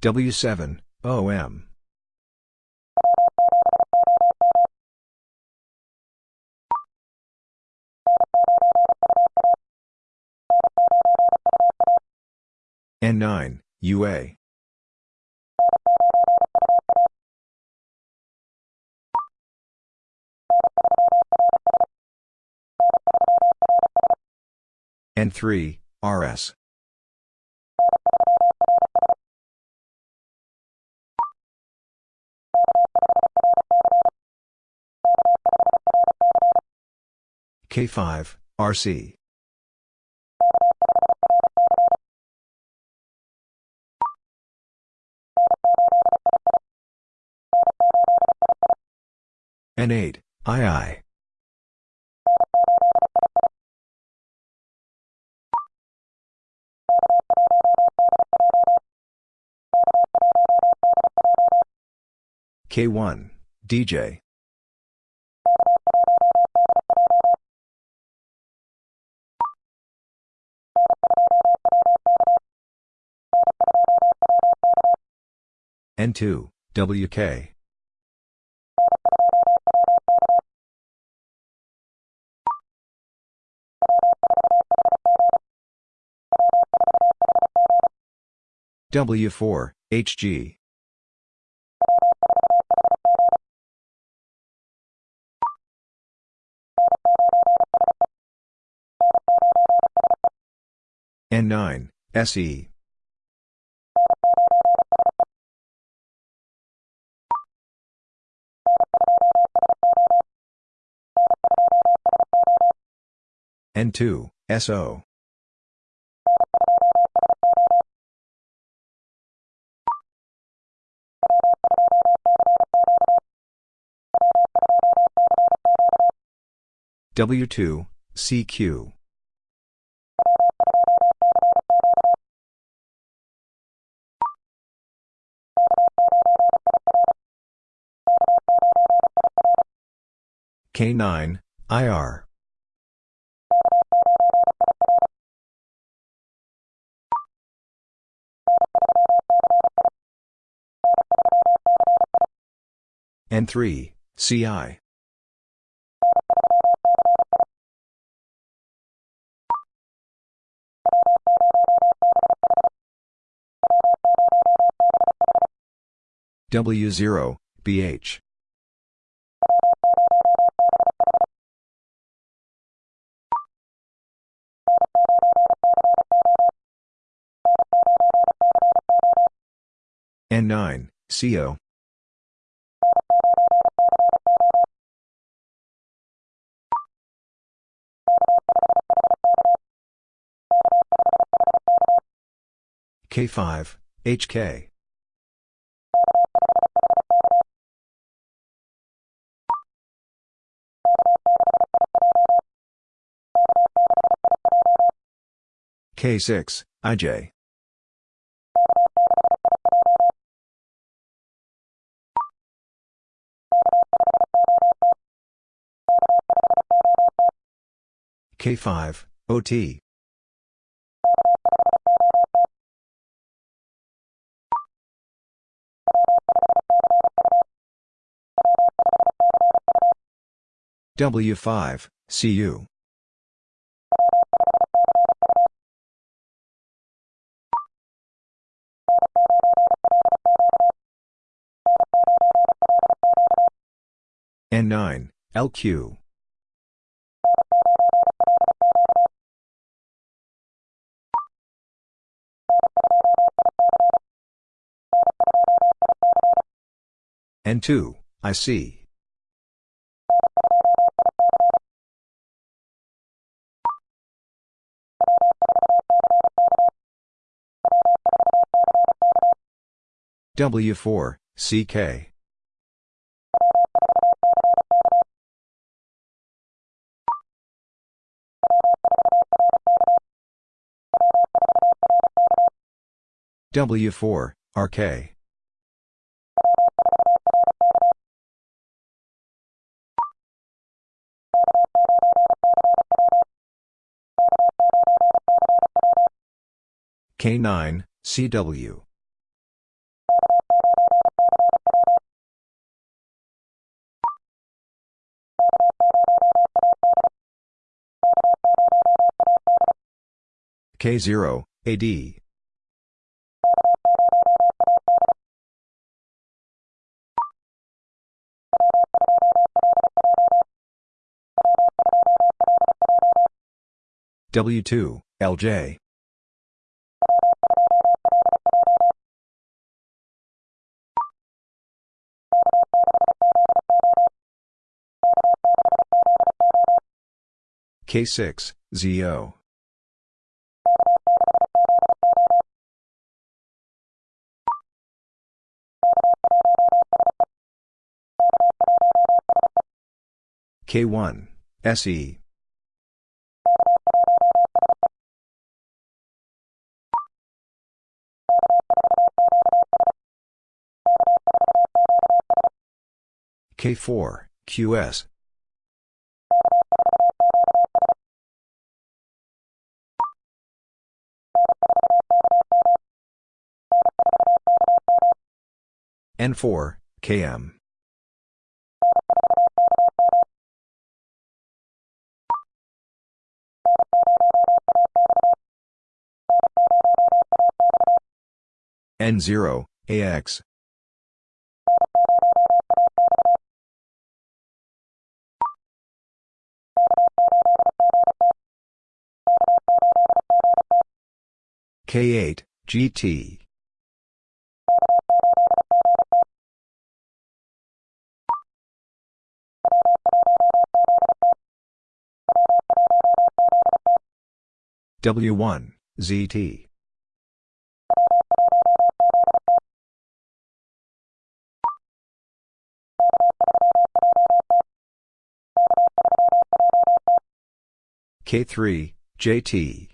W7, OM. N9, UA. N3, RS. K5, RC. N8, II. K1, DJ. N2, WK. W4, HG. N9, SE. N2, SO. W2, CQ. K9, IR. N3, CI. W0, BH. N9, CO. K5, HK. K6, IJ. K5, OT. W5, CU. N9, LQ. N2, IC. W4, CK. W4, RK. K9, CW. K0, AD. W2, LJ. K6, ZO. K1, SE. K4, QS. N4, KM. N0, AX. K8, GT. W1, ZT. K3, JT.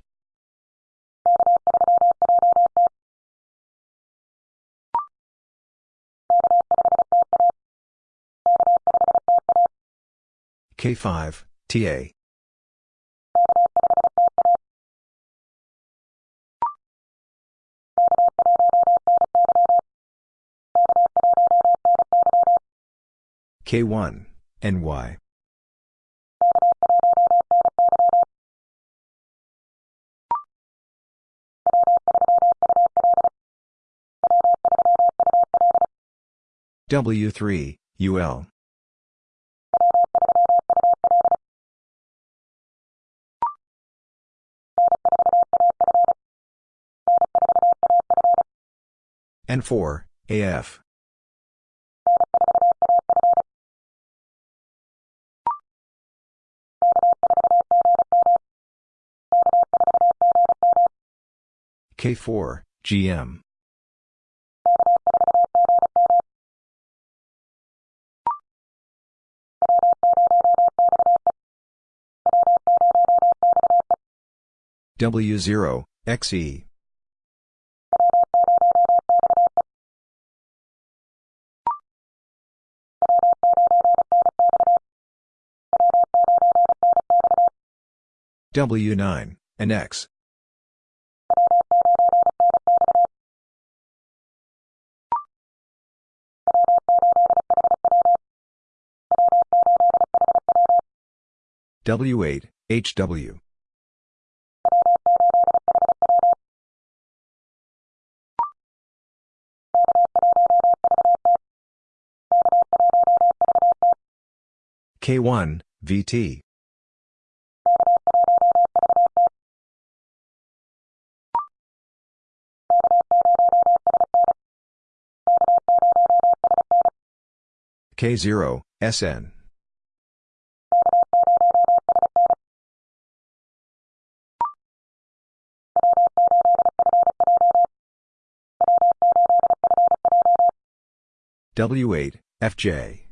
K5, TA. K1, NY. W3, UL. N4, AF. K4, GM. W0, XE. W9, and X. W8, HW. K1, VT. K0, SN. W8, FJ.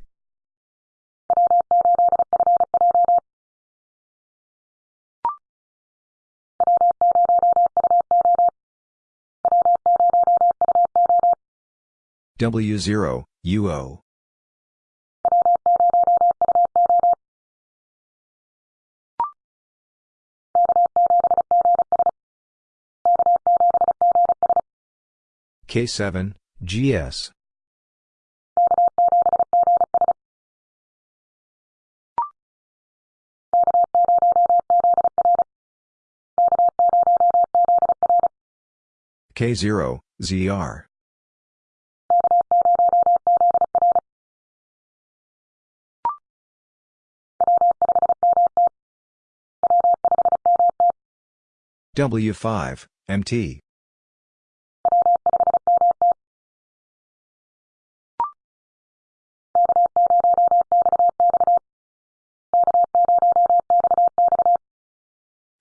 W0, UO. K7, GS. K0, ZR. W5, MT.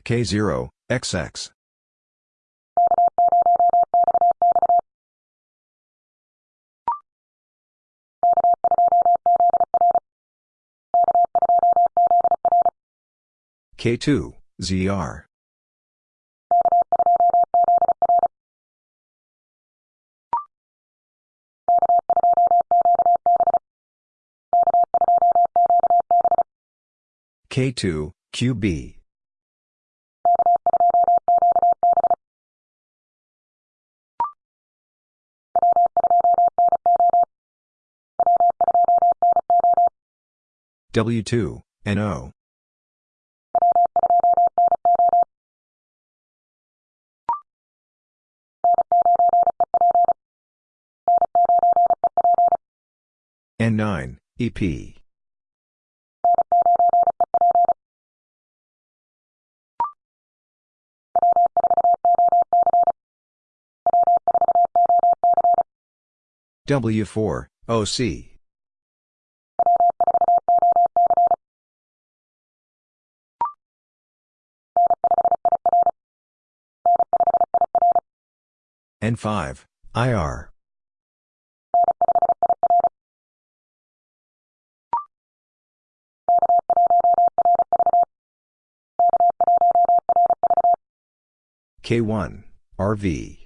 K0, XX. K2, ZR. K2, QB. W2, NO. N9, EP. W4, OC. N5, IR. K1, RV.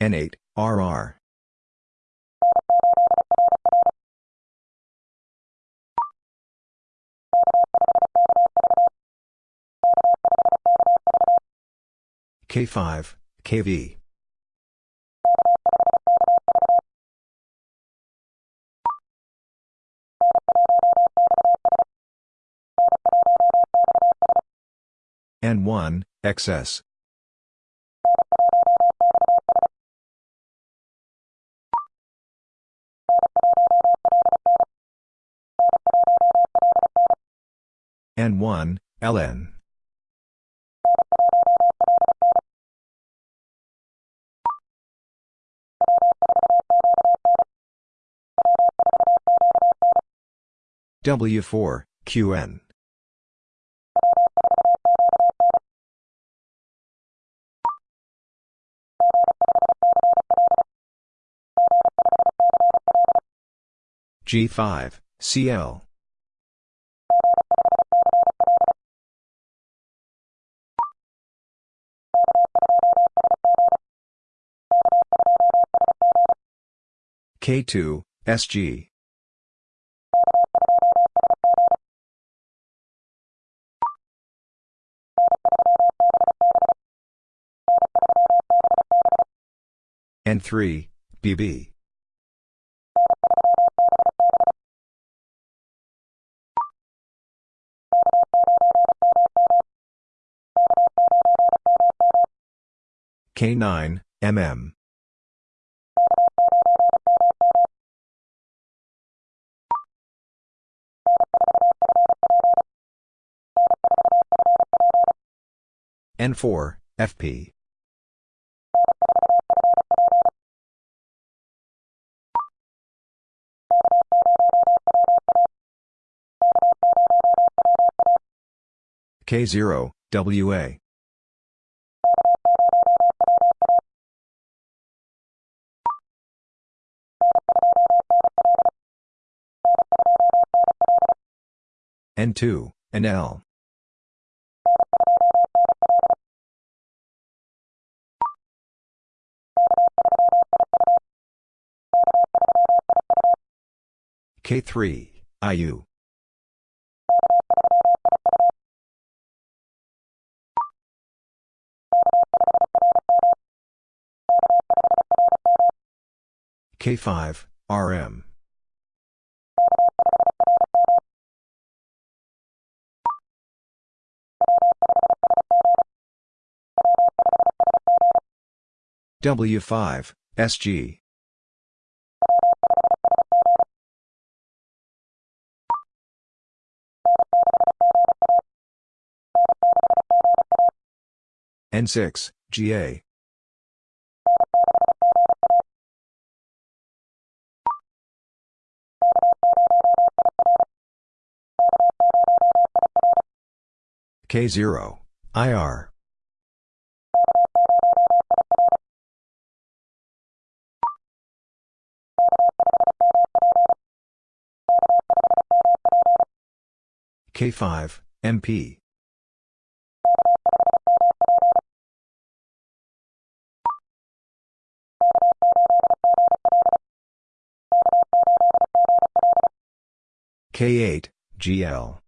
N8, RR. K5, KV. N1, XS. N1, LN. W4, QN. G5, CL. K2, SG. N3, BB. K9, MM. N4, FP. K0, WA. N2, NL. K3, IU. K5, RM. W5, SG. N6, GA. K0, IR. K5, MP. K8, GL.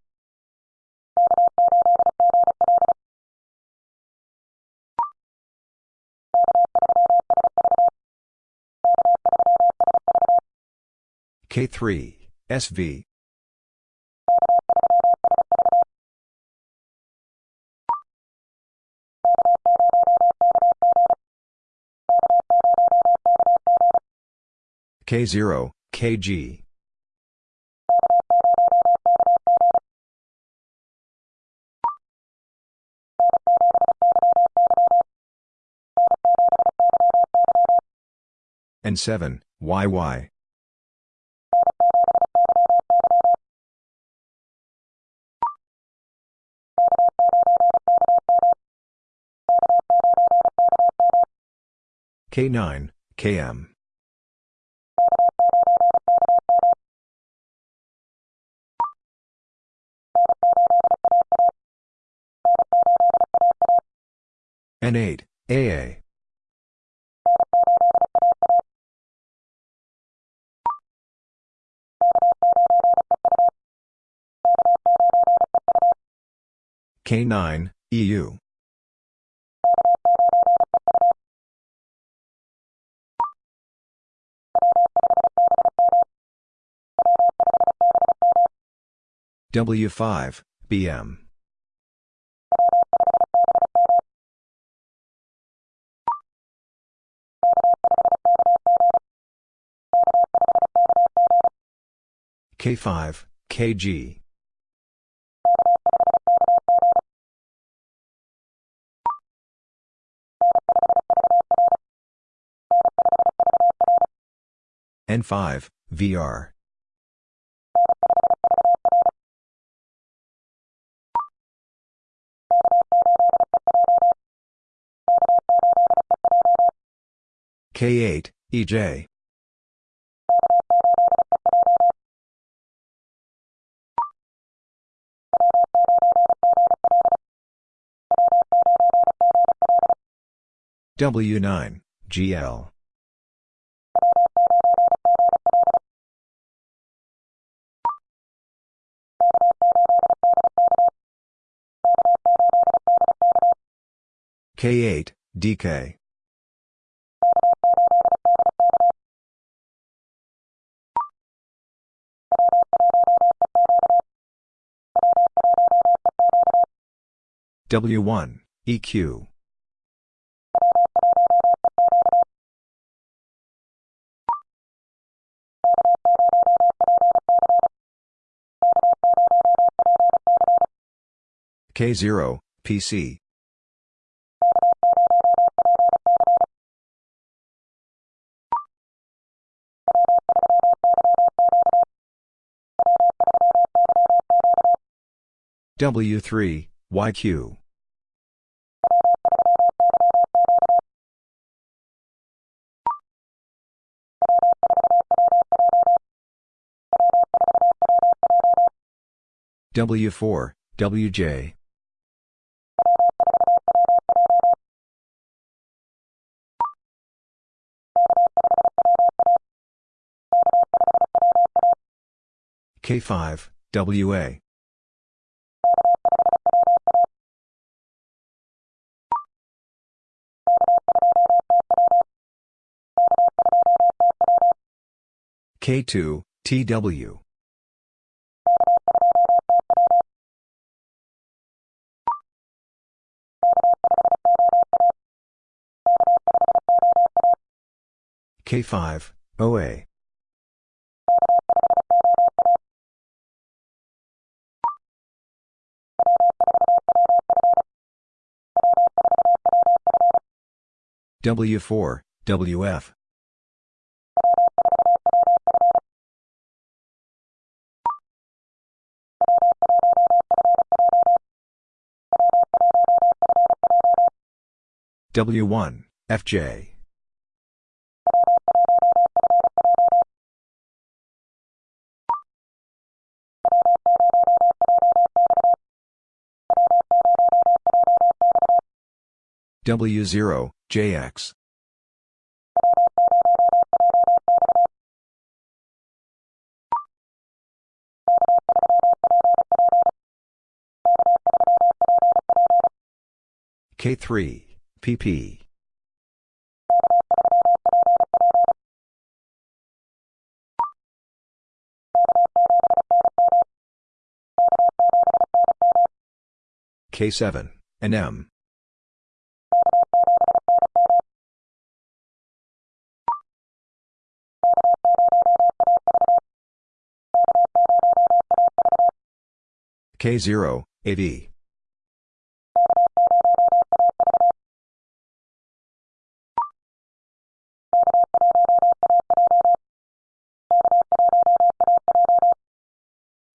K3, SV. K0, KG. N7, YY. K9, KM. N8, AA. K9, EU. W5, BM. K5, KG. N5, VR. K8, EJ. W9, GL. K8, DK. W1, EQ. K0, PC. W3, YQ. W4, WJ. K5, WA. K2, TW. K5, OA. W4, WF. W1, FJ. W0, JX. K3, PP. K7, NM. K0, AV.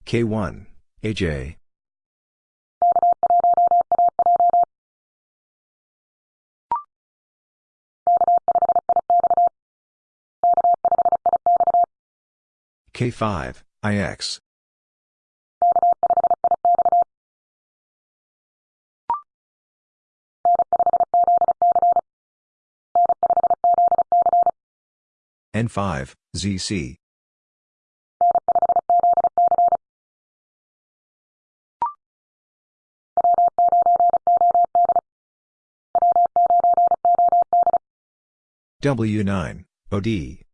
K1, AJ. K5, IX. N5, ZC. W9, OD.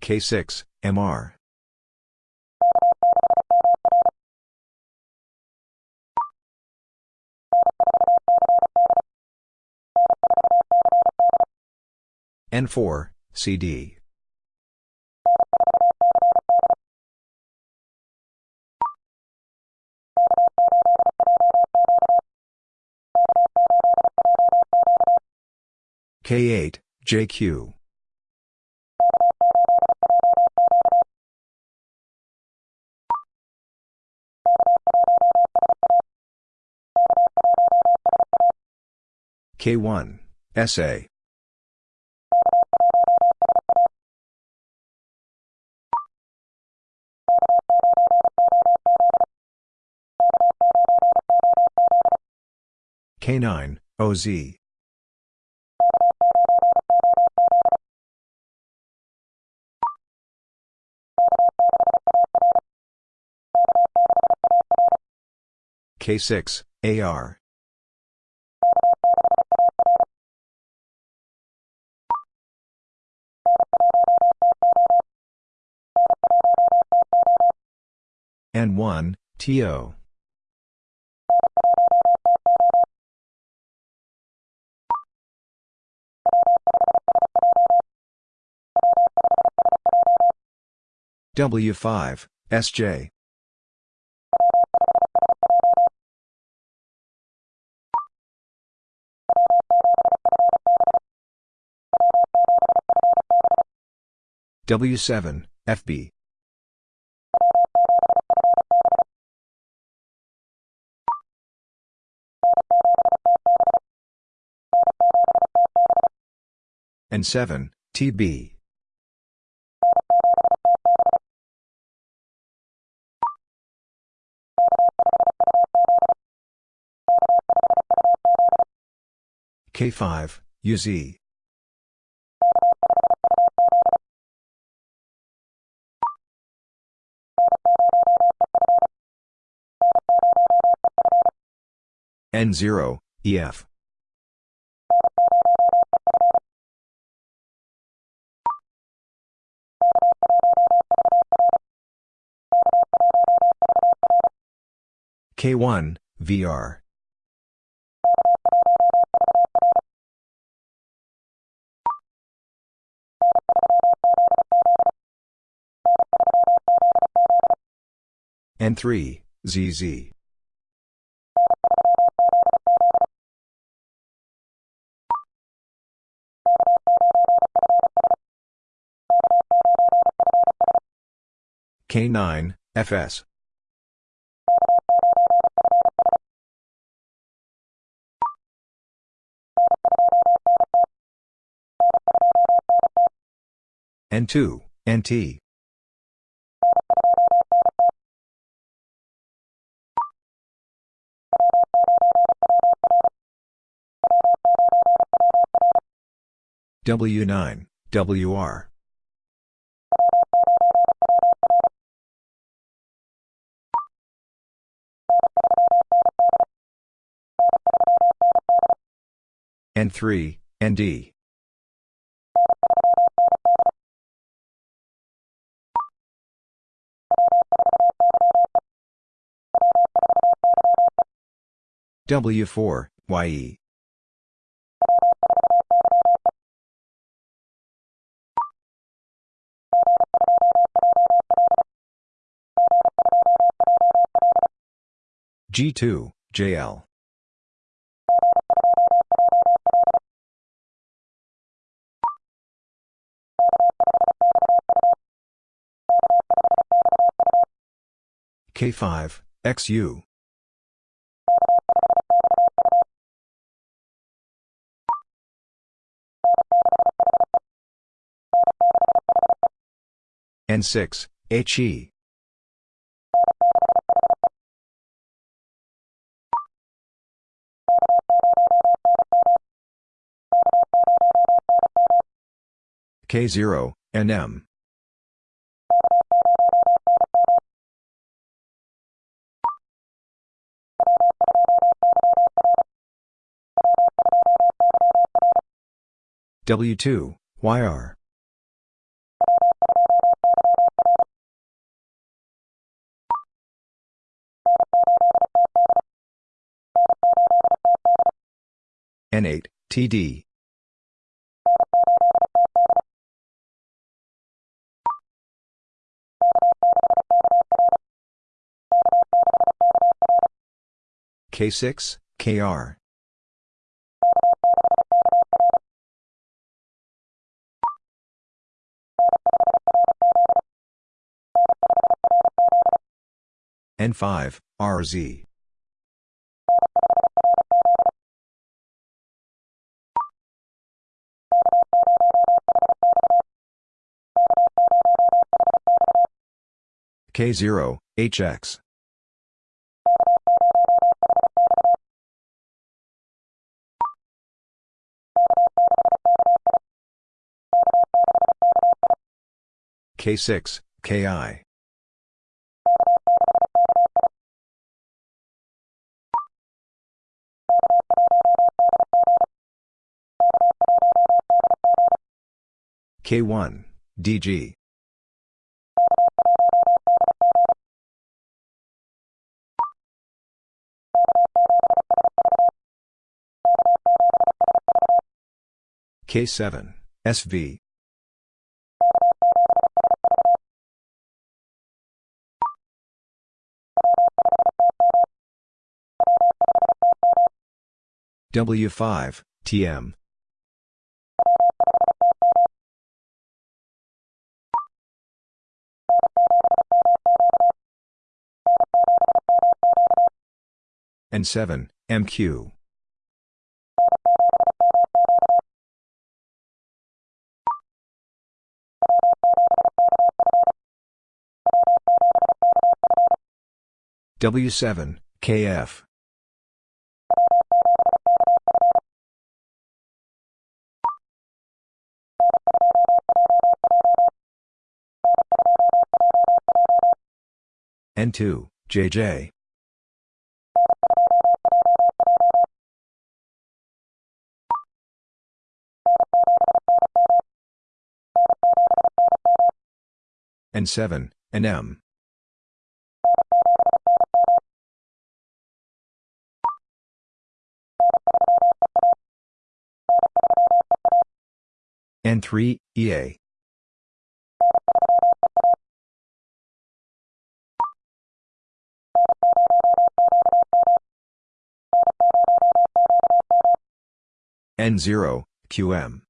K6, MR. N4, CD. K8, JQ. K1, SA. K9, OZ. K6, AR. N1, TO. W5, SJ. W7, FB. And 7, TB. K5, UZ. N0, EF. K1, VR. N3, ZZ. K9, FS. N2, NT. W9, WR. N3, ND. W4, YE. G2, JL. K5, XU. N6, HE. K0, NM. W2, YR. N8, TD. K6, KR. N5, RZ. K0, HX. K6, KI. K1, DG. K7, SV. W5, TM. N7, MQ. W7, KF. N2, JJ. and 7, and M. N3, EA. N0, QM.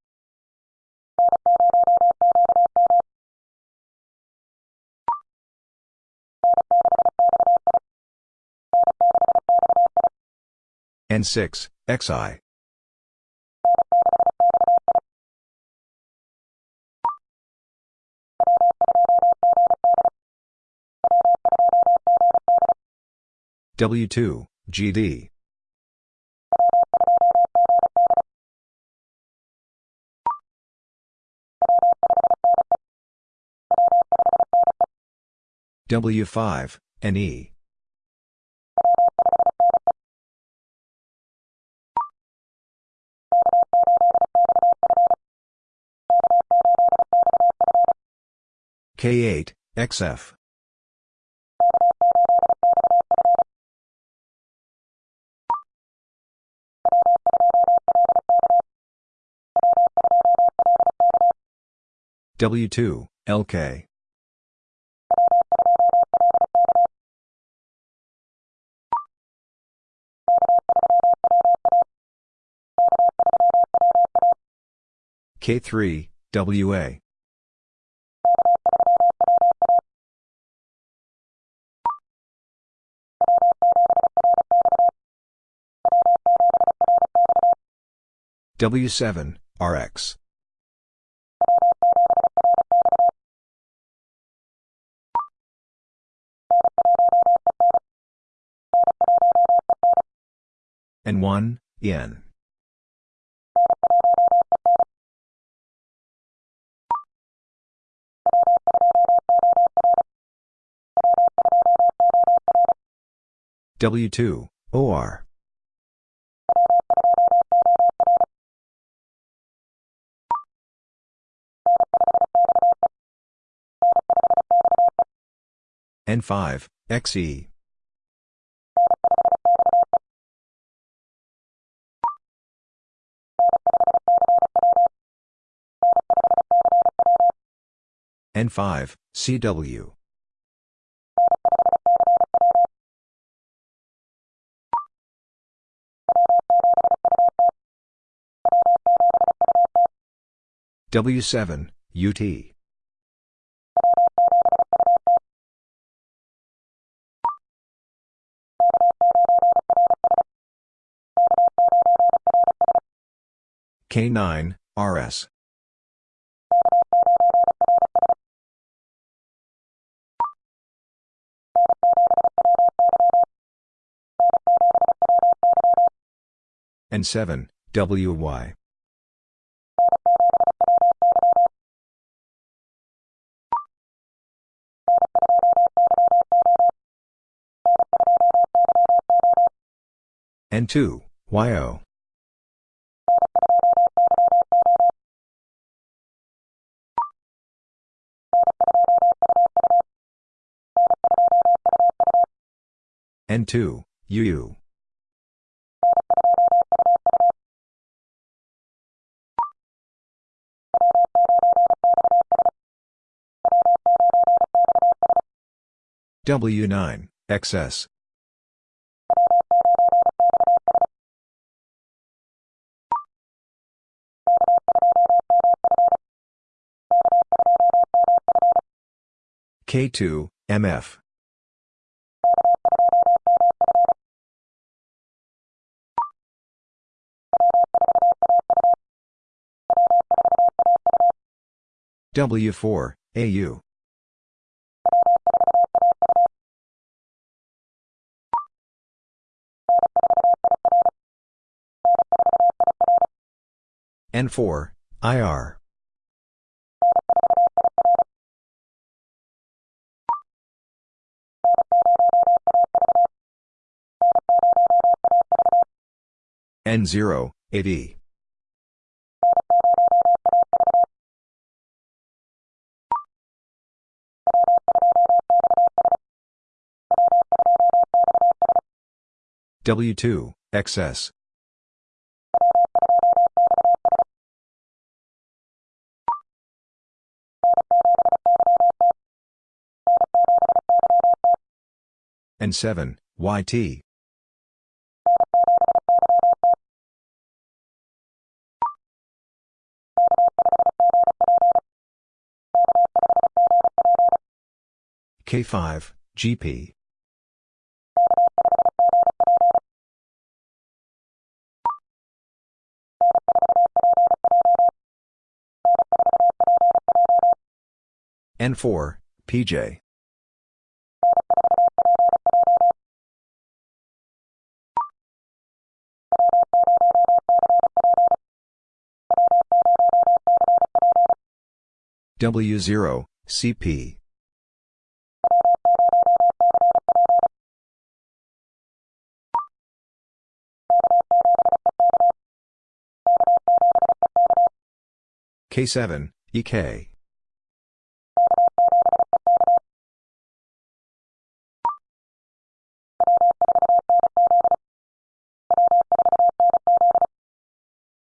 N6, XI. W2, GD. W5, NE. K8, XF. W2, LK. K3, WA. W7, RX. N1, N. W2, OR. N5, XE. N5, CW. W7, UT. K9, RS. N7, WY. N2, YO. N2, UU. W9, XS. K2, MF. W4, AU. N4, IR. N0, AD. W2, XS. And 7, YT. K5, GP. N4, PJ. W0, CP. K7, EK.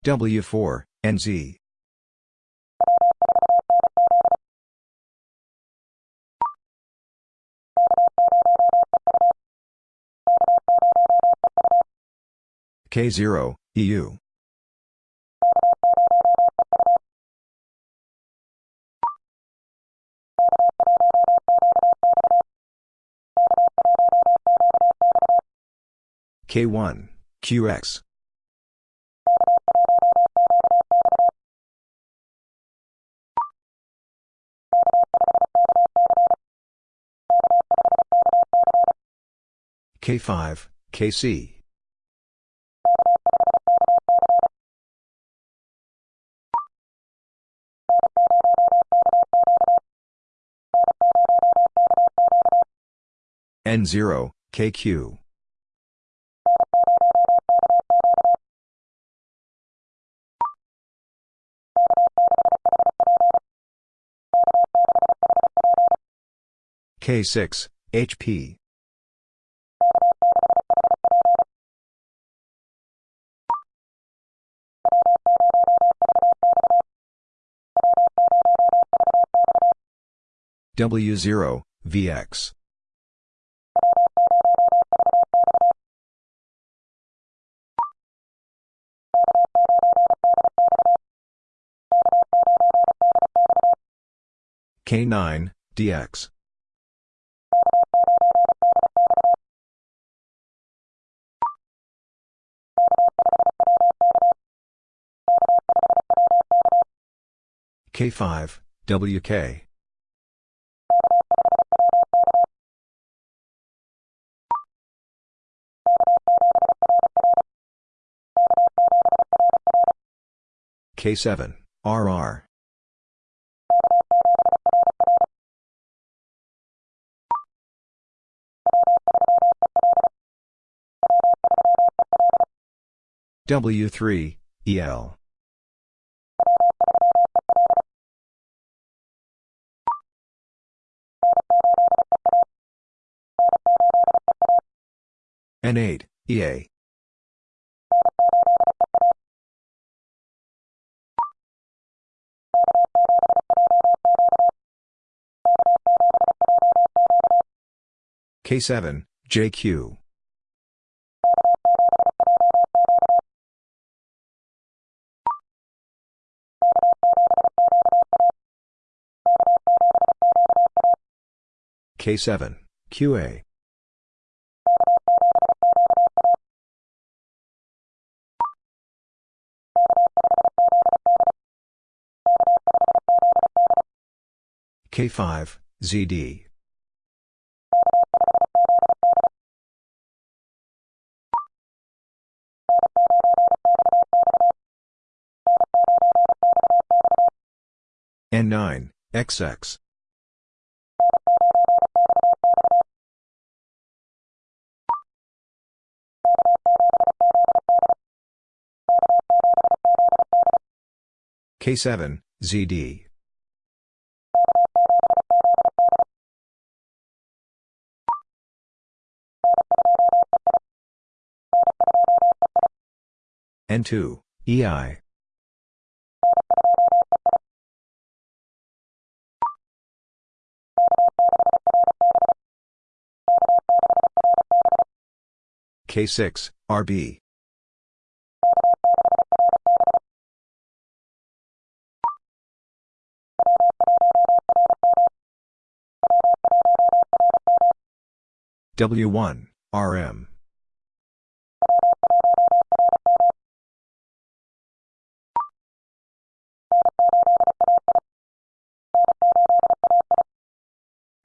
W4, NZ. K0, EU. K1, QX. K5, KC. N0, KQ. K6, HP. W0, VX. K9, DX. K5, WK. K7, RR. W3, EL. N8, EA. K7, JQ. K7, QA. K5, ZD. N9, XX. K7, ZD. N2, EI. K6, RB. W1, RM.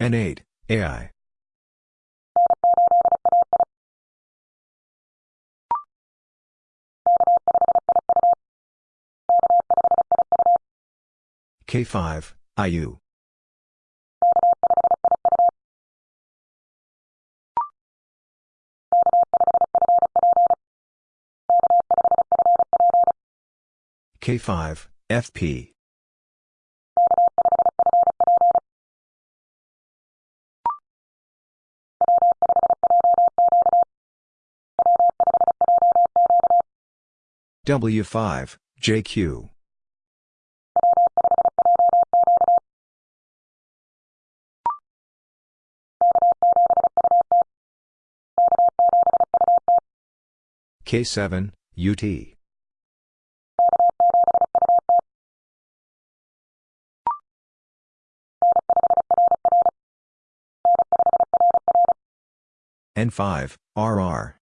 N8, AI. K5, IU. K5, FP. W5, JQ. K7, UT. N5, RR.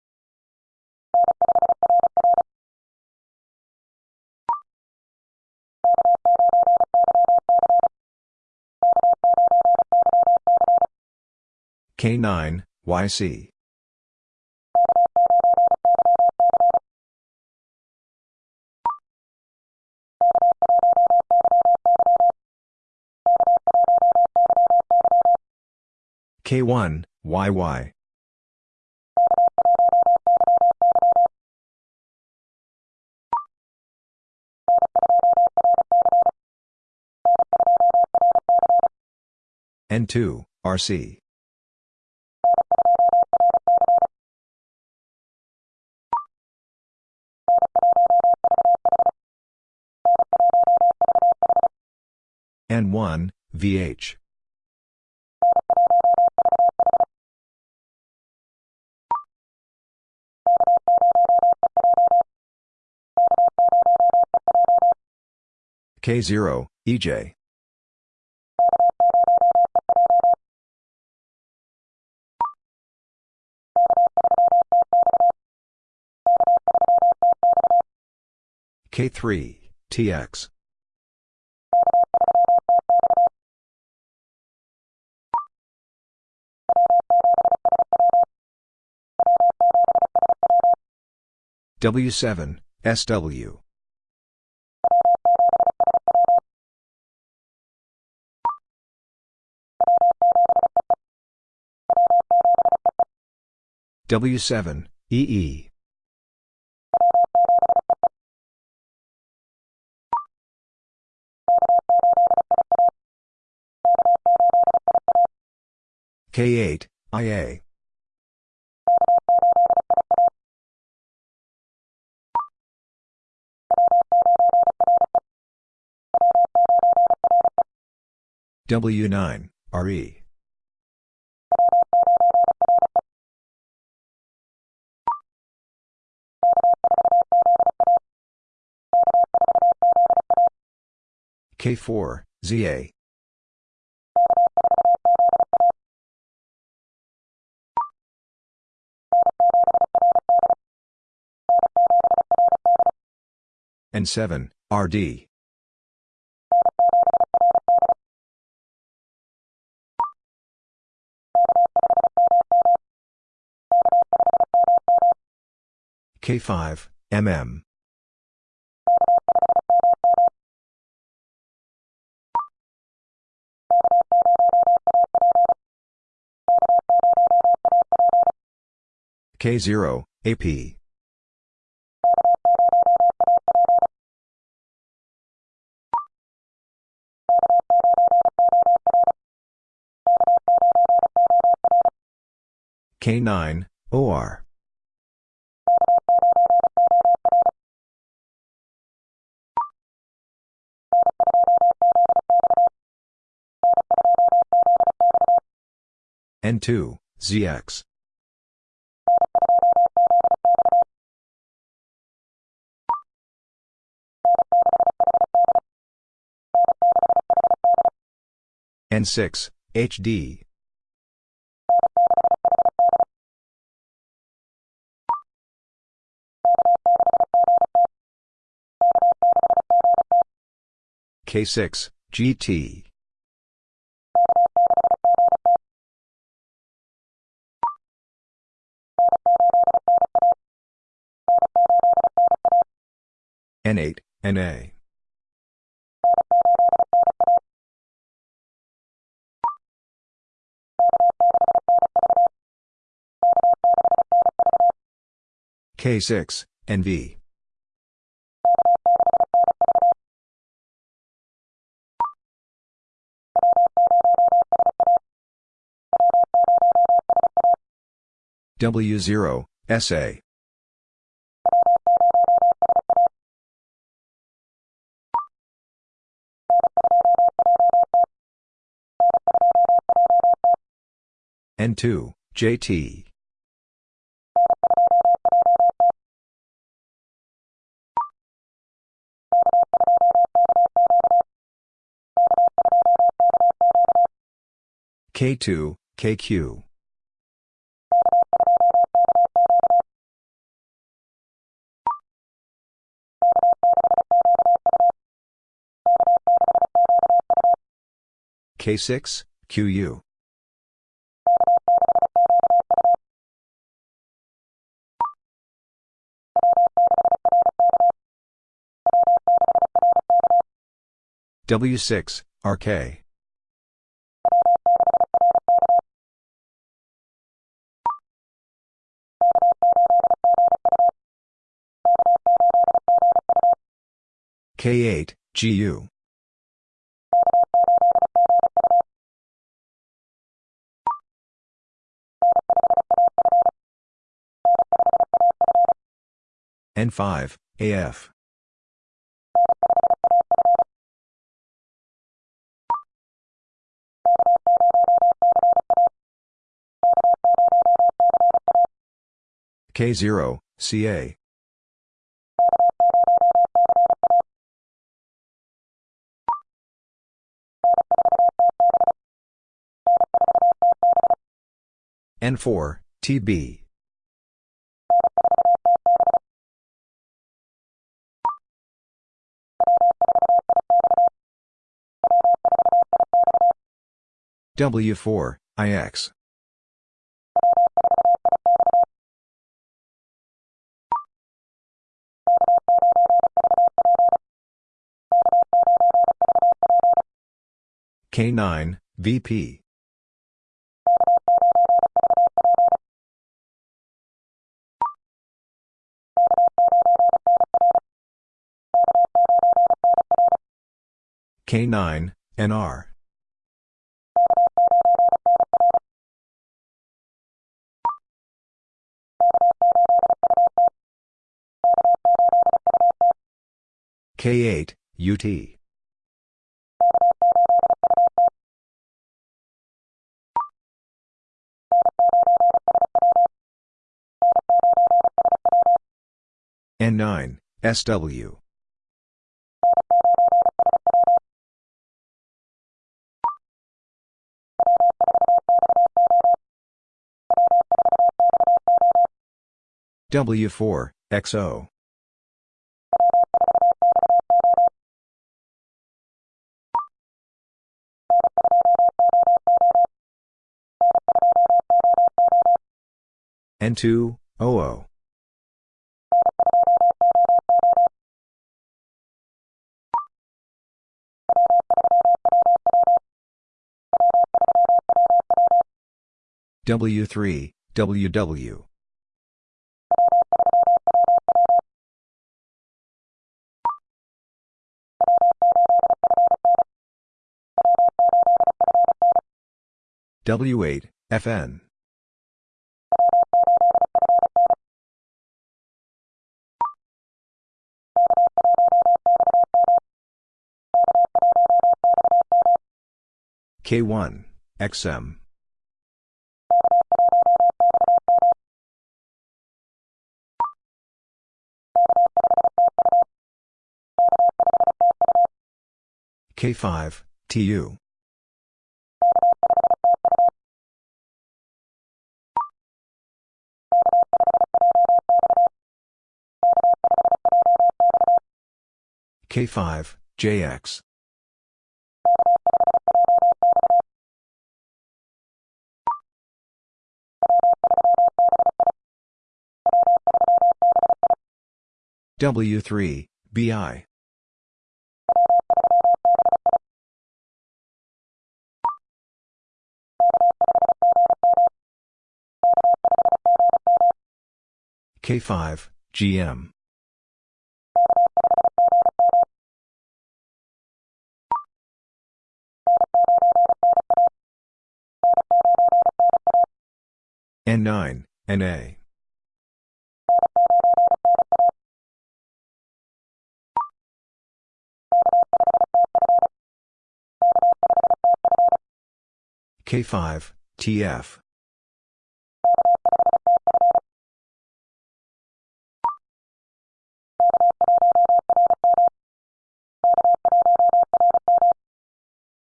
K9, YC. K1, YY. N2, RC. N1, VH. K0, EJ. K3, TX. W7, SW. W7, EE. K8, IA. W9, RE. K4, ZA. and 7, RD. K5, MM. K0, AP. K9, OR. N2, ZX. N6, HD. K6, GT. N8, NA. K6, NV. W0, SA. N2, JT. K2, KQ. K6, QU. W6, RK. K8, GU. N5, AF. K0, CA. N4, TB. W4, IX. K9, VP. K9, NR. K8, UT. N9, SW. W4, XO. N2, OO. W3, WW. W8, FN. K1, XM. K5, TU. K5, JX. W3, BI. K5, GM. N9, NA. K5, TF.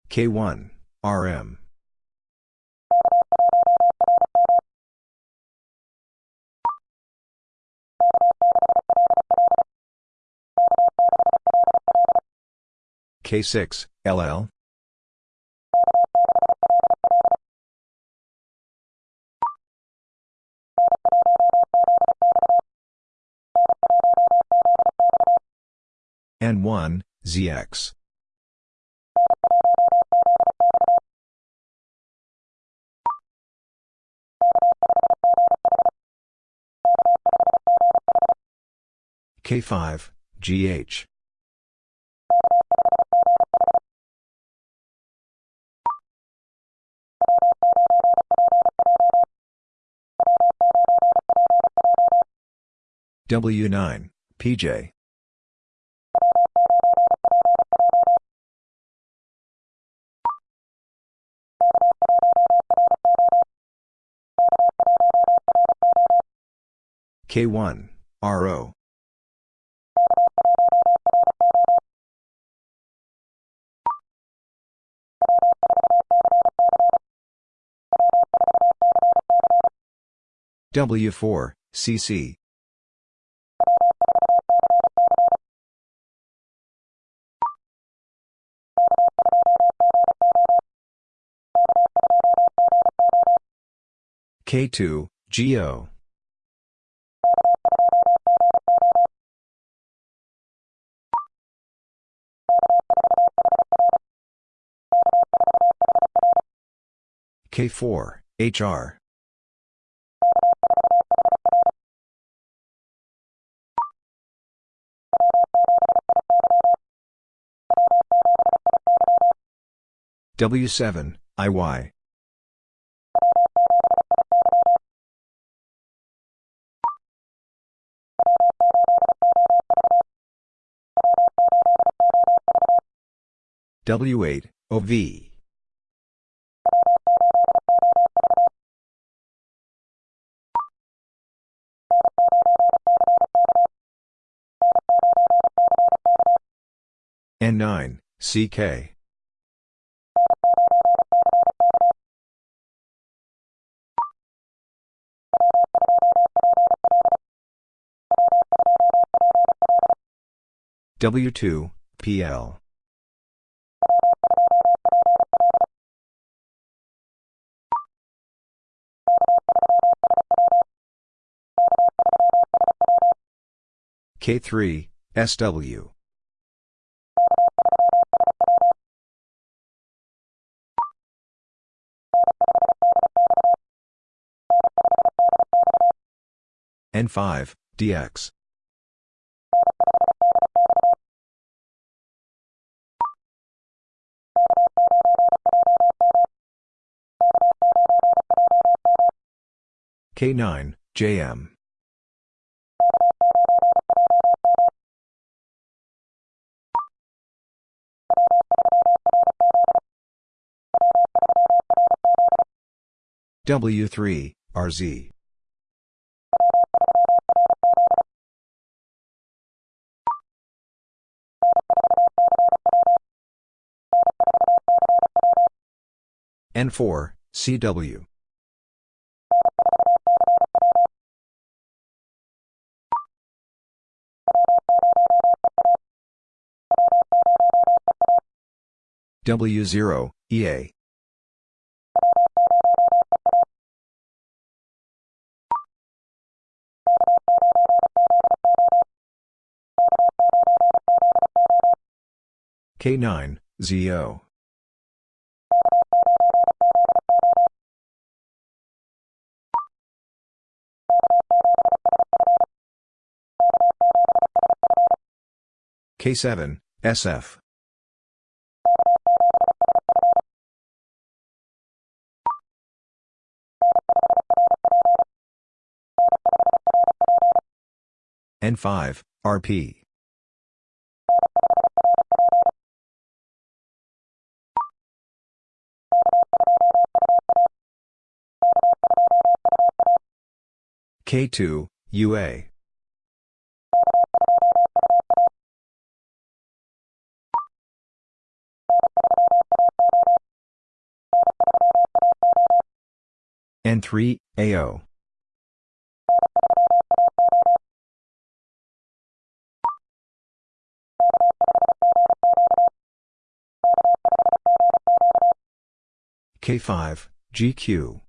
K1, RM. K6, LL. N1, ZX. K5, GH. W9, PJ. K1, RO. W4, CC. K2, GO. K4, HR. W7, IY. W8, OV. N9, CK. W2, PL. K3, SW. N5, DX. K9, JM. W3, RZ. N4, CW. W0, EA. K9, ZO. K7, SF. N5, RP. K2, UA. N3, AO. K5, GQ.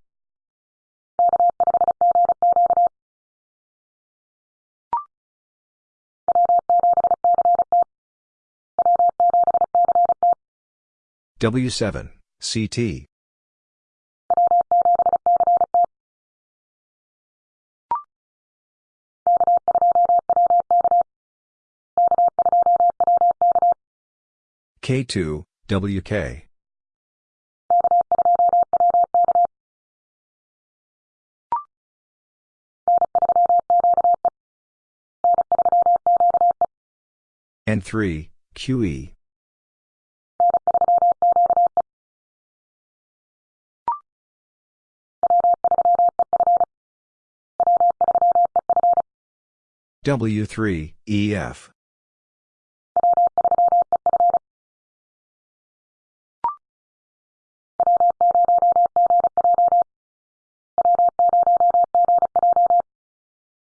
W7, CT. K2, WK. N3, QE. W3, EF.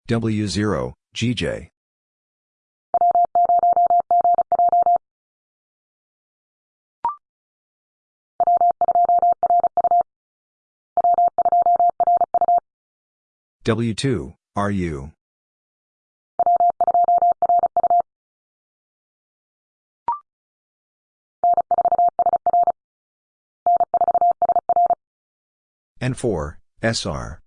W0, GJ. W2, RU. N4, SR.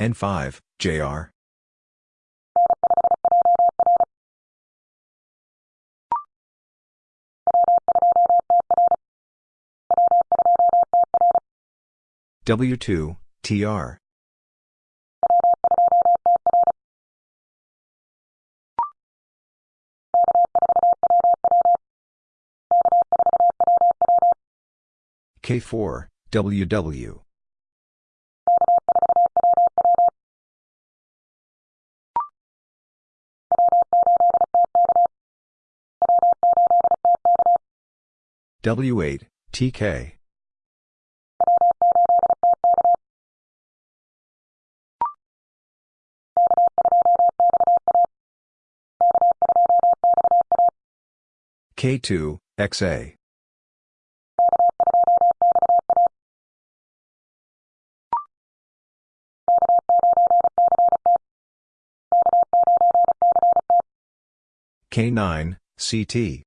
N5, JR. W2, TR. K4, WW. W8, TK. K2, XA. K9, CT.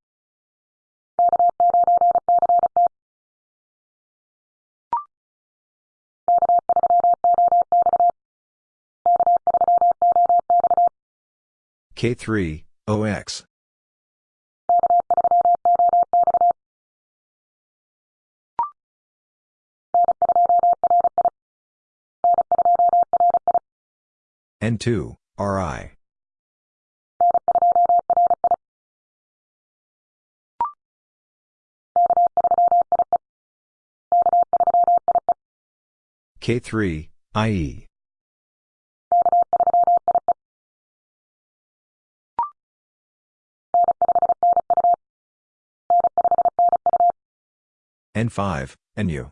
K3, OX. N2, RI. K3, IE. N5, NU.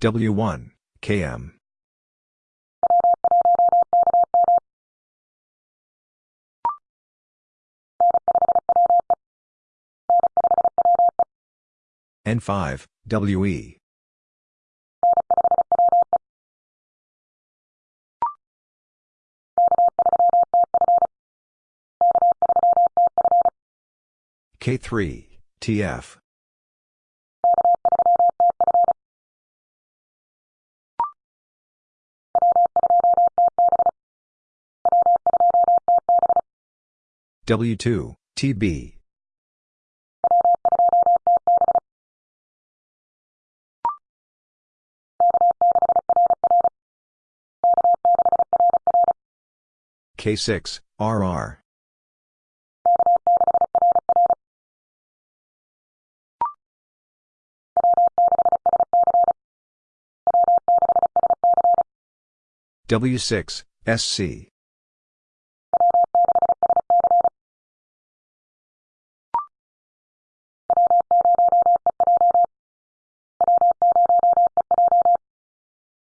W1, KM. N5, WE. K3, TF. W2, TB. K6, RR. W6, SC.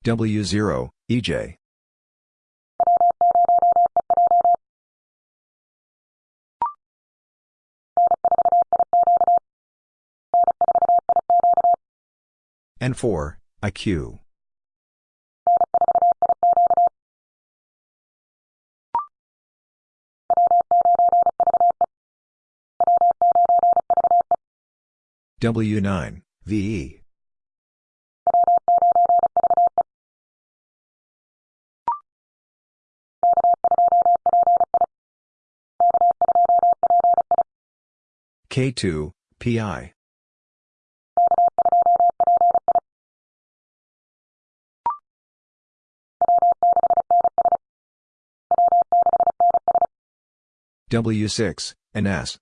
W0, EJ. N4, IQ. W9, VE. K2, PI. W6, NS.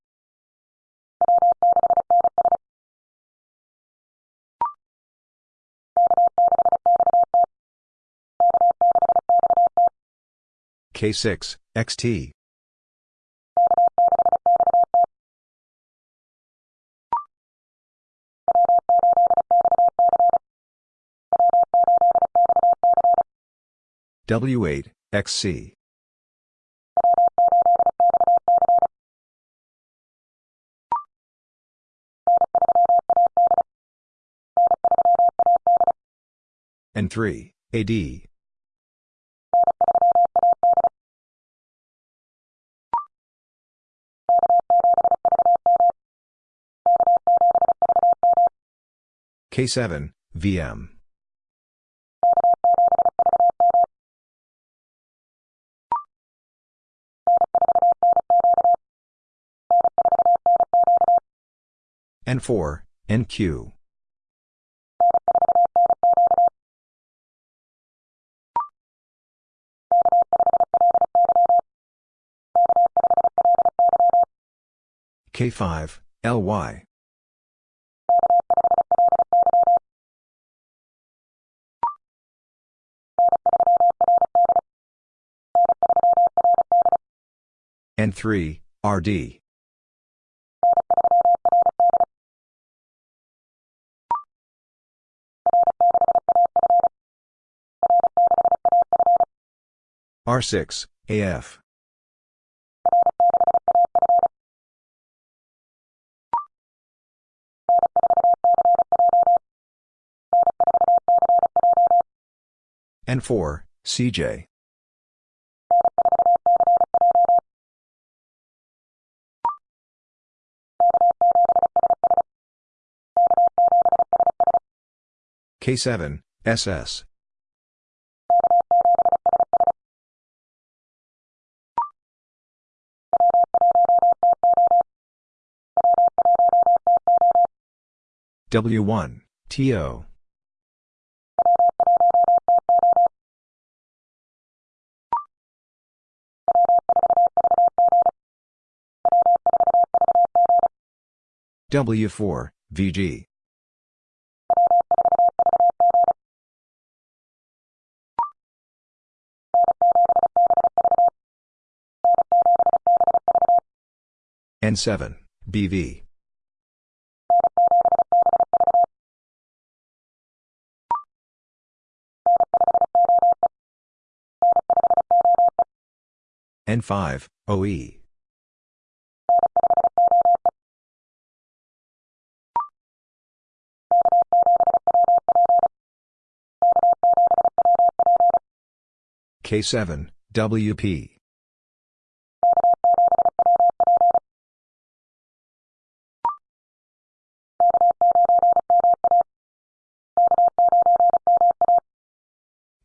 K6, XT. W8, XC. N3, AD. K7, VM. N4, NQ. K5, LY. N3, RD. R6, AF. N4, CJ. K7, SS. W1, TO. W4, VG. N7, BV. N5, OE. K7, WP.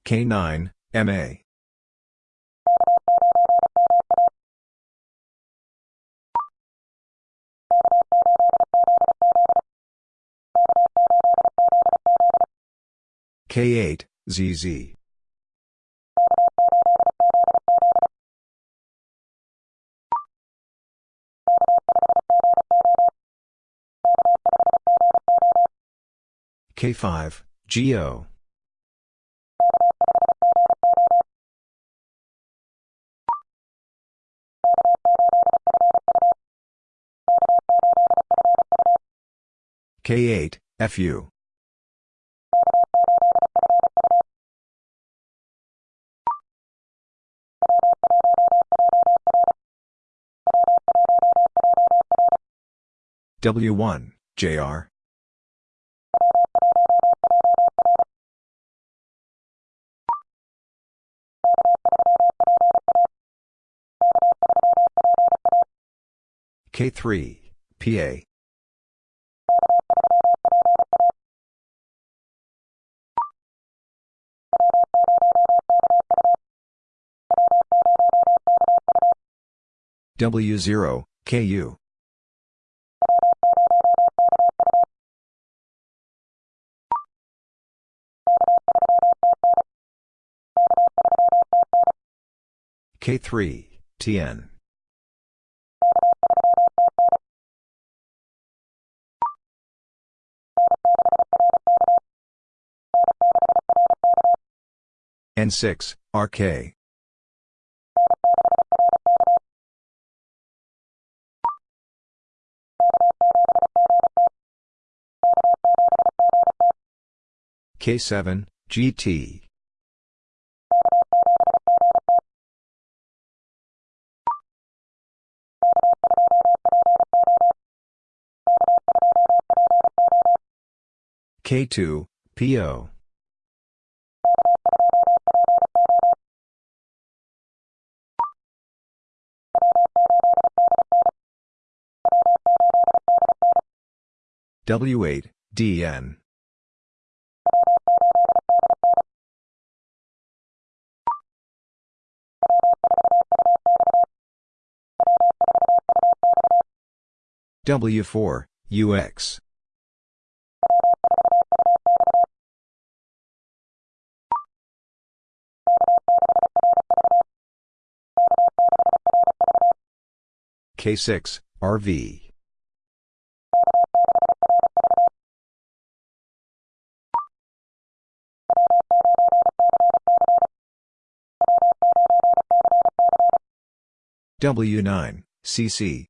K9, MA. K8, ZZ. K5, GO. K8, FU. W1, JR. K3, PA. W0, KU. K3, TN. N6, RK. K7, GT. K2, PO. W8, DN. W4, UX. K6, RV. W9, CC.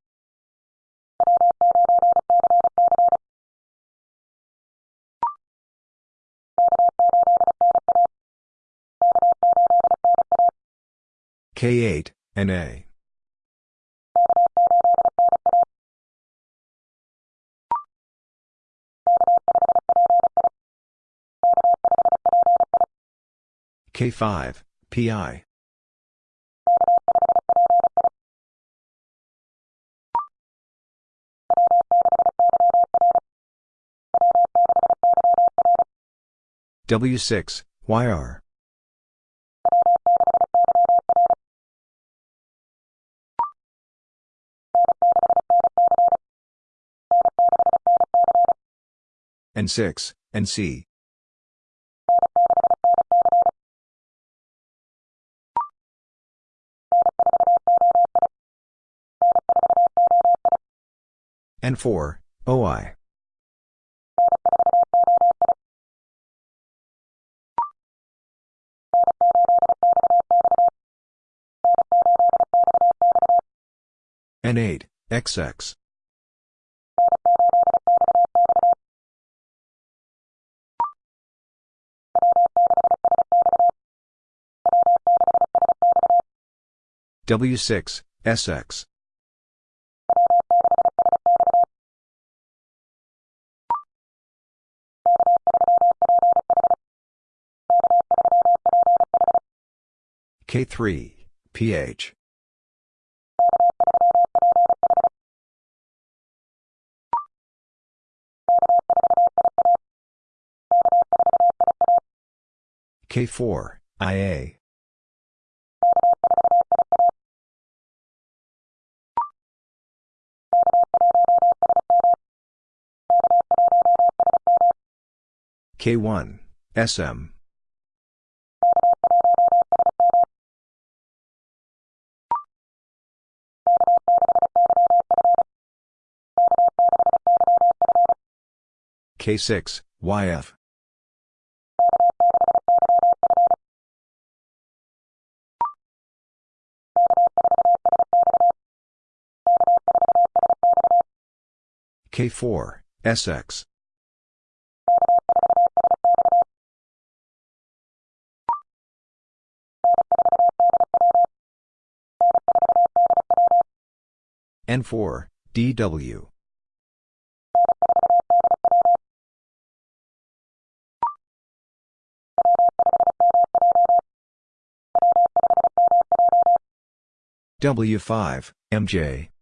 K8, NA. K5, PI. W6, YR. N6, NC. N4, OI. N8, XX. W6, SX. K3, PH. K4, IA. K1, SM. K6, YF. K4, SX. N4, DW. W5, MJ.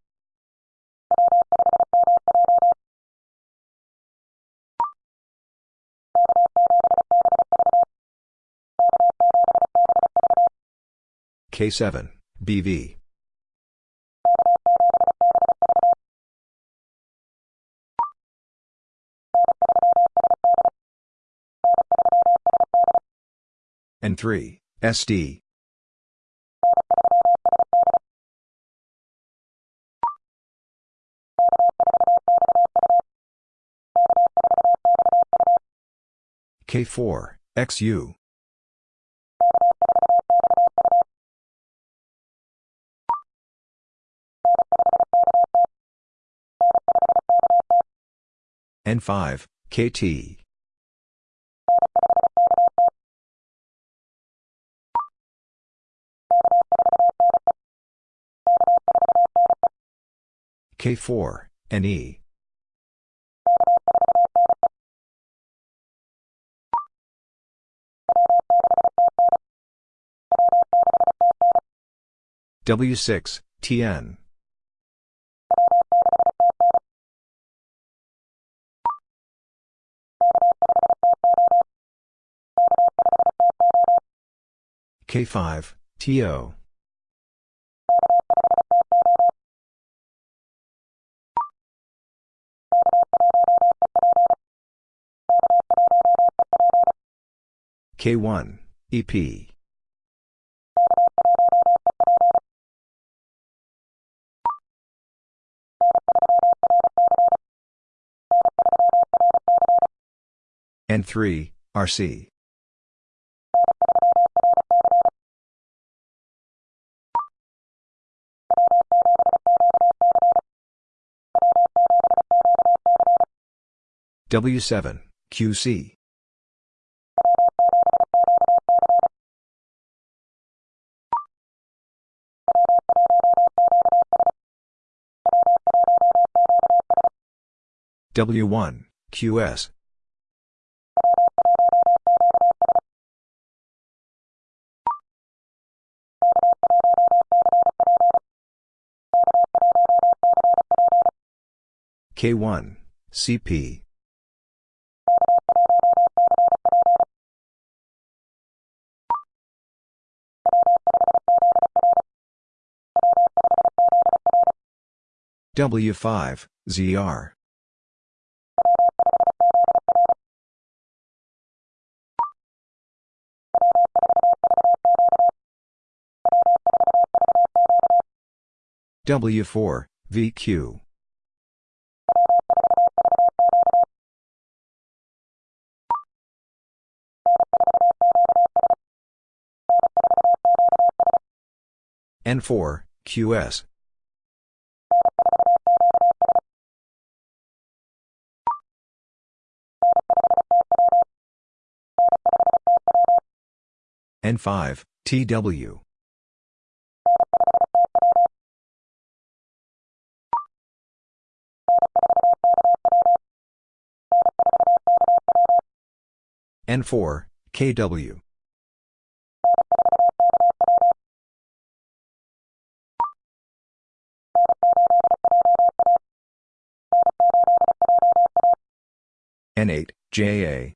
K7, BV. N3, SD. K4, XU. N5, KT. K4, NE. W6, TN. K5, TO. K1, EP. N3, RC. W7, QC. W1, QS. K1, CP. W5, ZR. W4, VQ. N4, QS. N5, TW. N4, KW. N8, JA.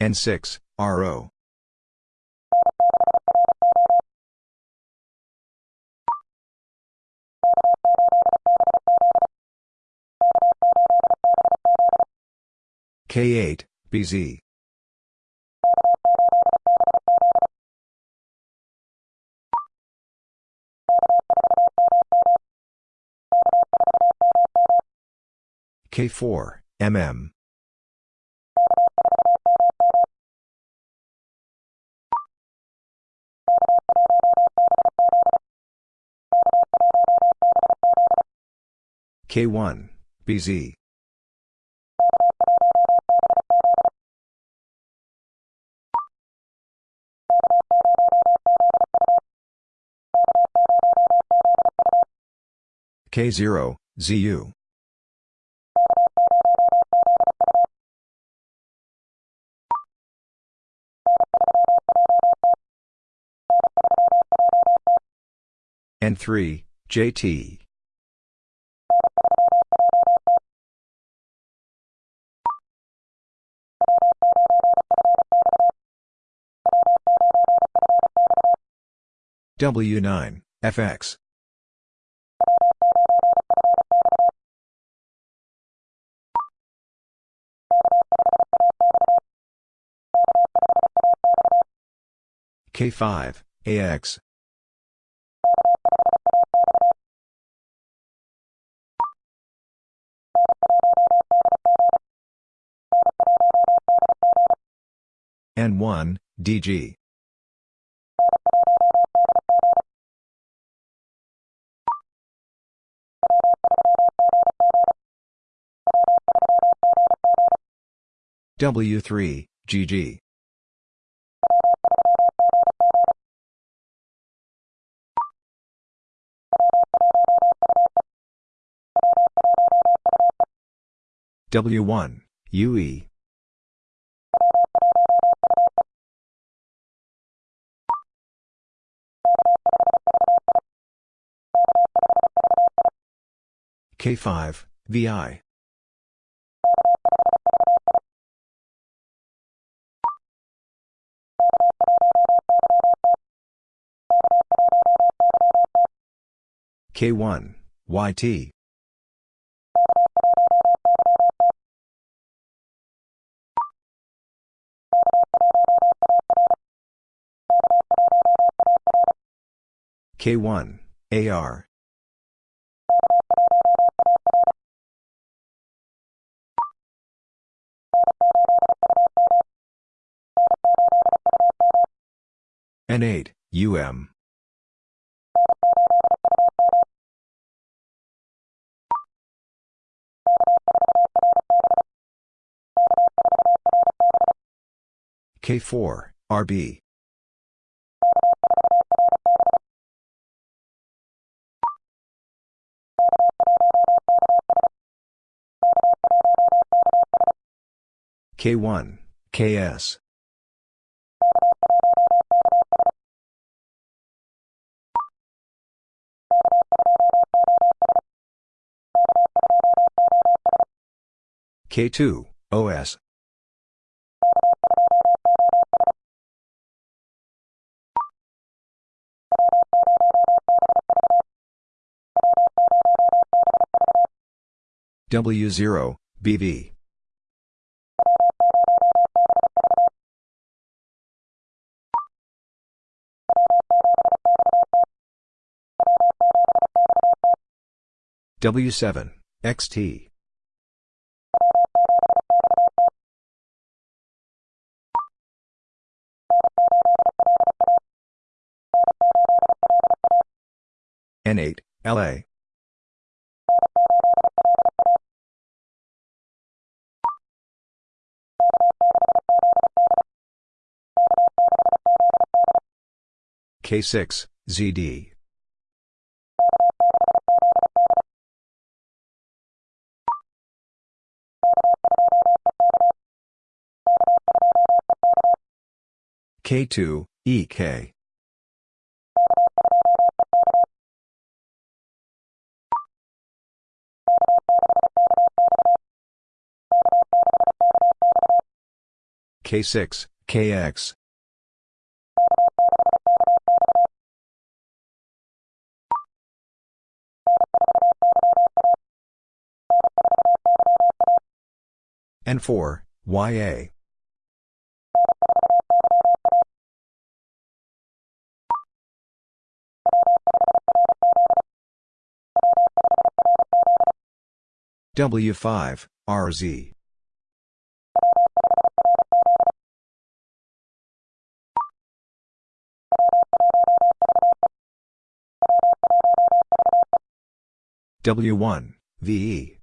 N6, RO. K8, BZ. K4, MM. K1, BZ. K0, ZU. N3, JT. W9, FX. K5, AX. N1, DG. W3, GG. W1, UE. K5, VI. K1, YT. K1, AR. N8, UM. K4, RB. K1, KS. K2, OS. W0, BV. W7, XT. N8, LA. K6, ZD. K2, EK. K6, KX. N4, YA. W5, RZ. W1, VE.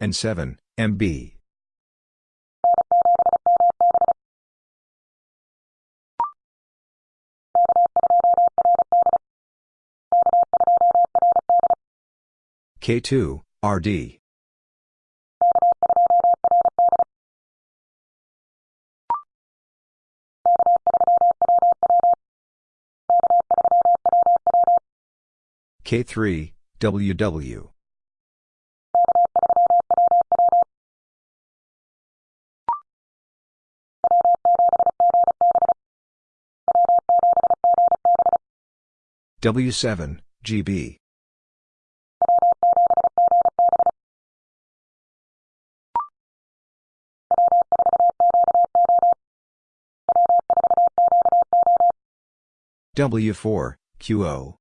N7, MB. K2, RD. K3, WW. W7, GB. W4, QO.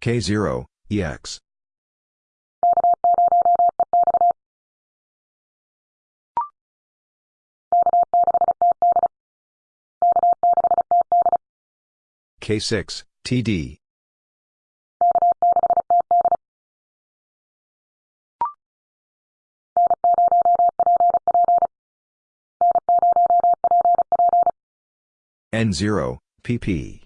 K0, EX. K6, TD. N0, PP.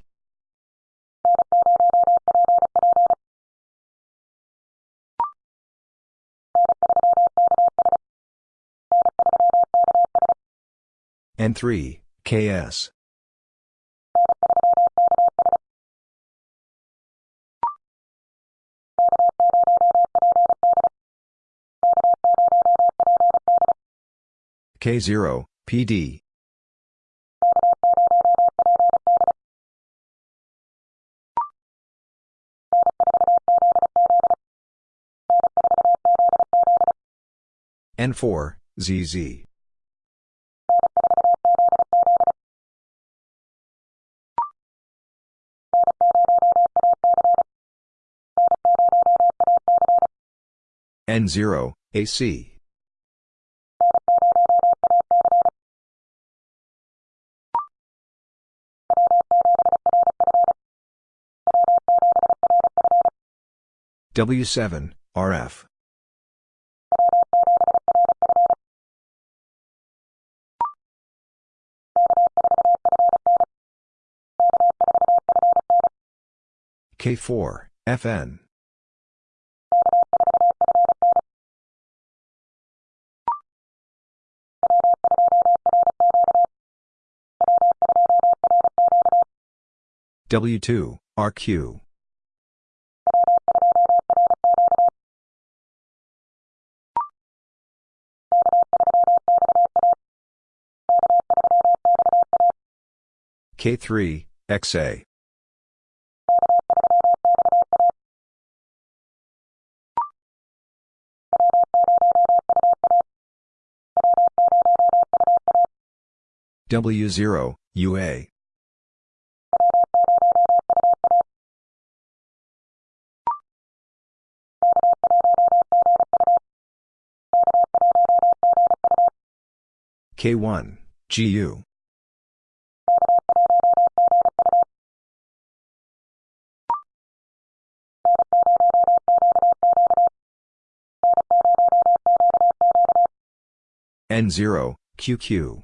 N3, KS. K0, PD. N4, ZZ. N0, AC. W7, RF. K4, FN. W2, RQ. K3, XA. W0, UA. K1, GU. N0, QQ.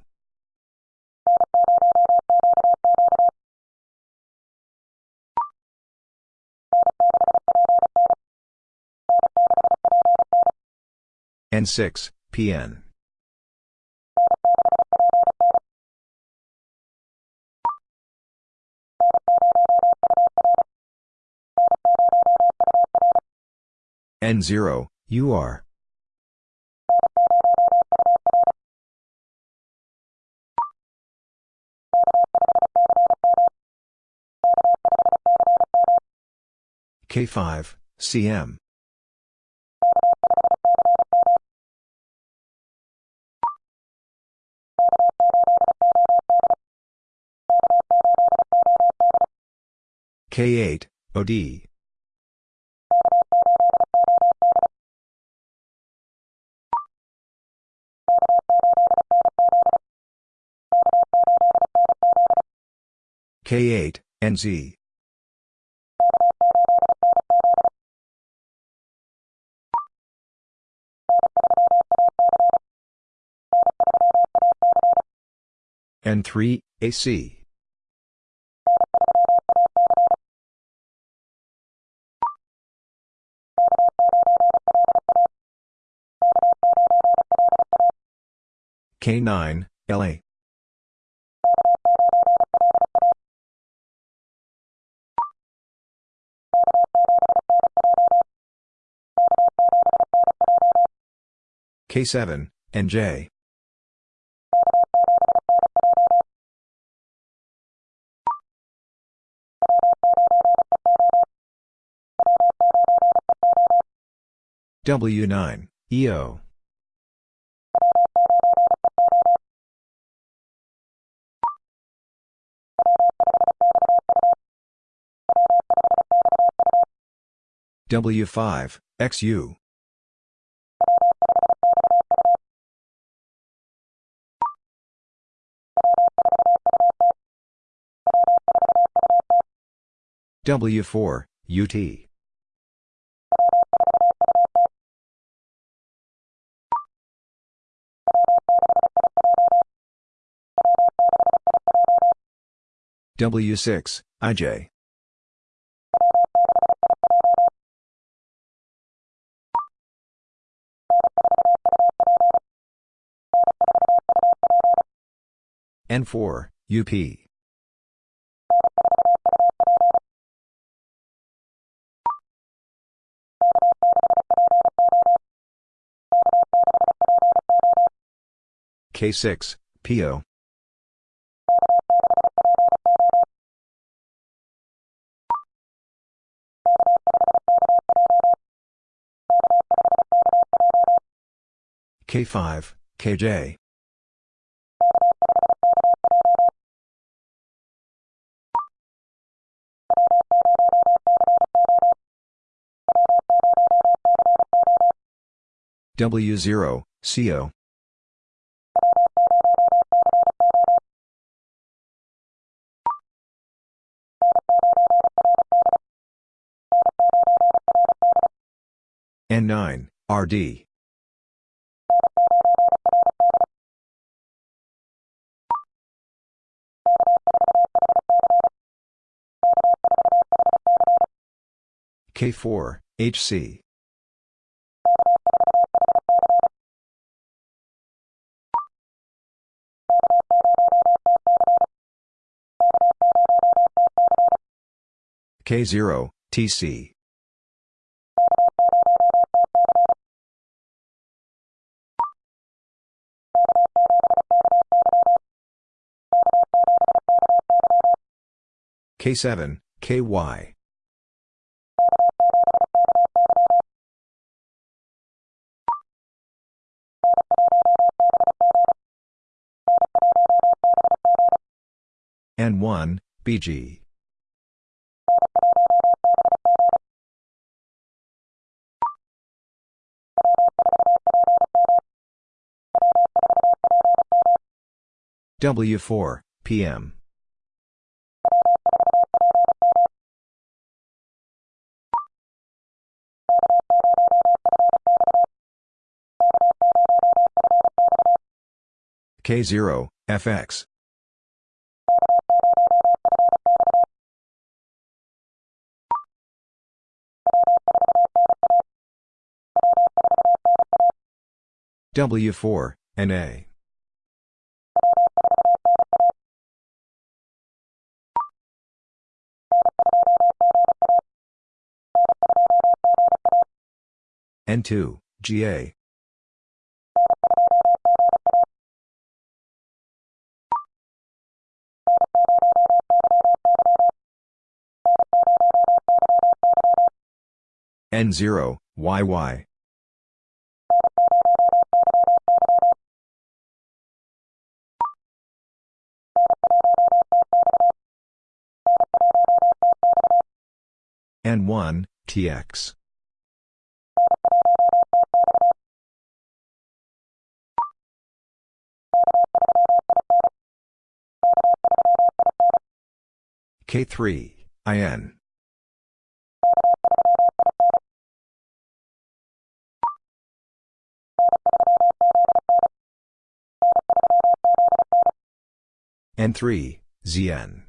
N6, PN. N0, UR. K5, CM. K8, OD. K8, NZ. N3, AC. K9, LA. K7, NJ. W9, EO. W5, XU. W4, UT. W6, IJ. N4, UP. K6, PO. K5, KJ. W0, CO. N9, RD. K4, HC. K0, TC. K7, KY. N1, BG. W4, PM. K0, FX. W4, NA. N2, GA. N0, YY. N1, TX. K3, IN. N3, ZN.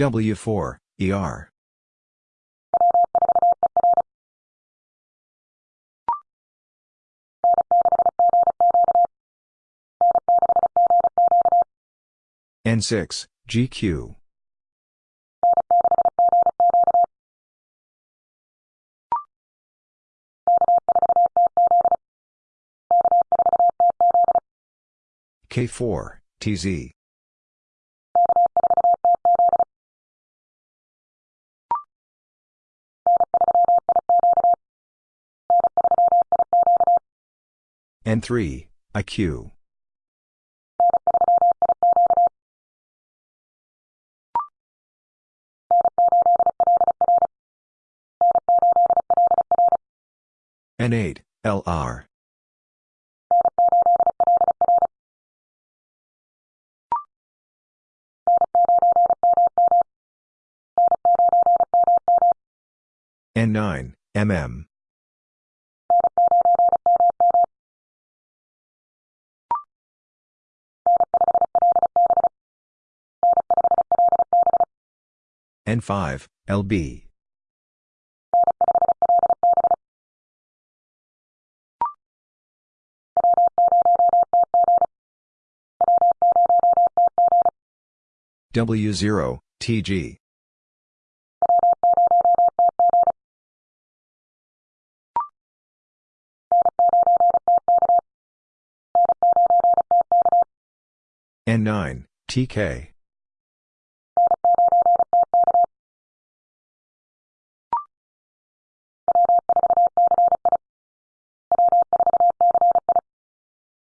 W4, ER. N6, GQ. K4, TZ. N3, IQ. N8, LR. N9, MM. N5, LB. W0, TG. N9, TK.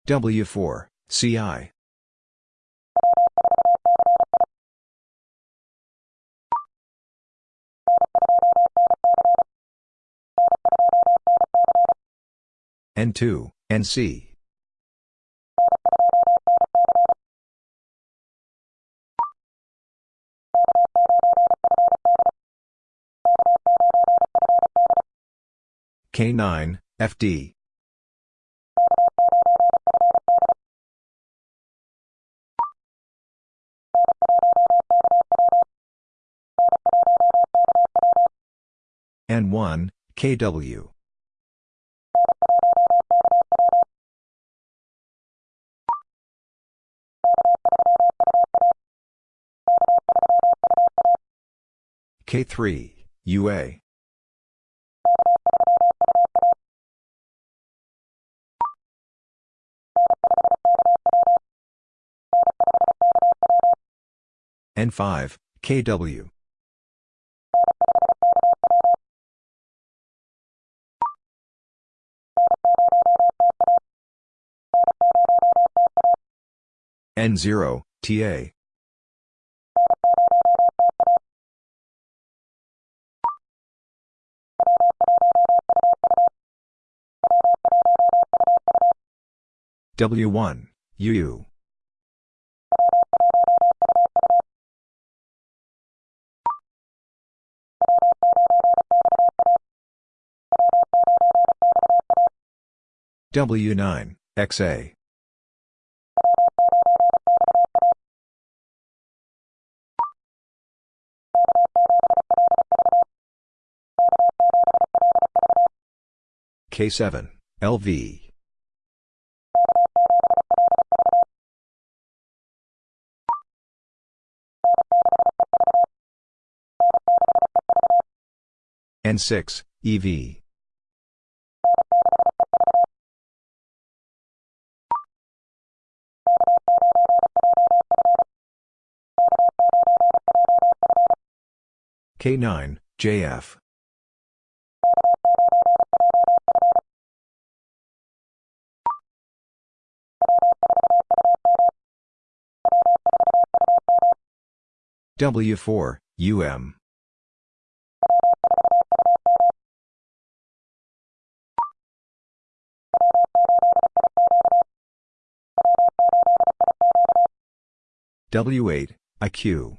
W4, CI. N2, NC. K9, FD. N1, KW. K3, UA. N5, KW. N0, TA. W1, UU. W9, XA. K7, LV. N6, EV. K9, JF. W4, UM. W8, IQ.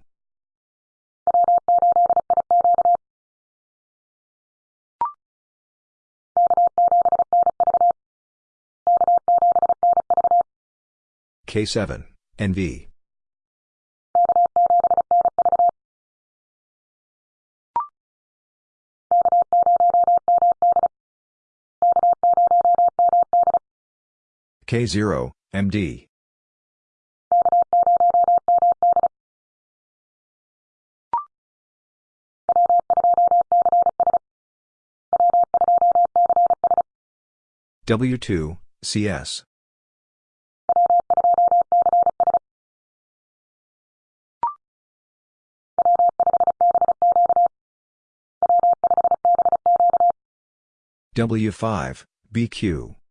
K7, NV. K0, MD. W2, CS. W5, BQ.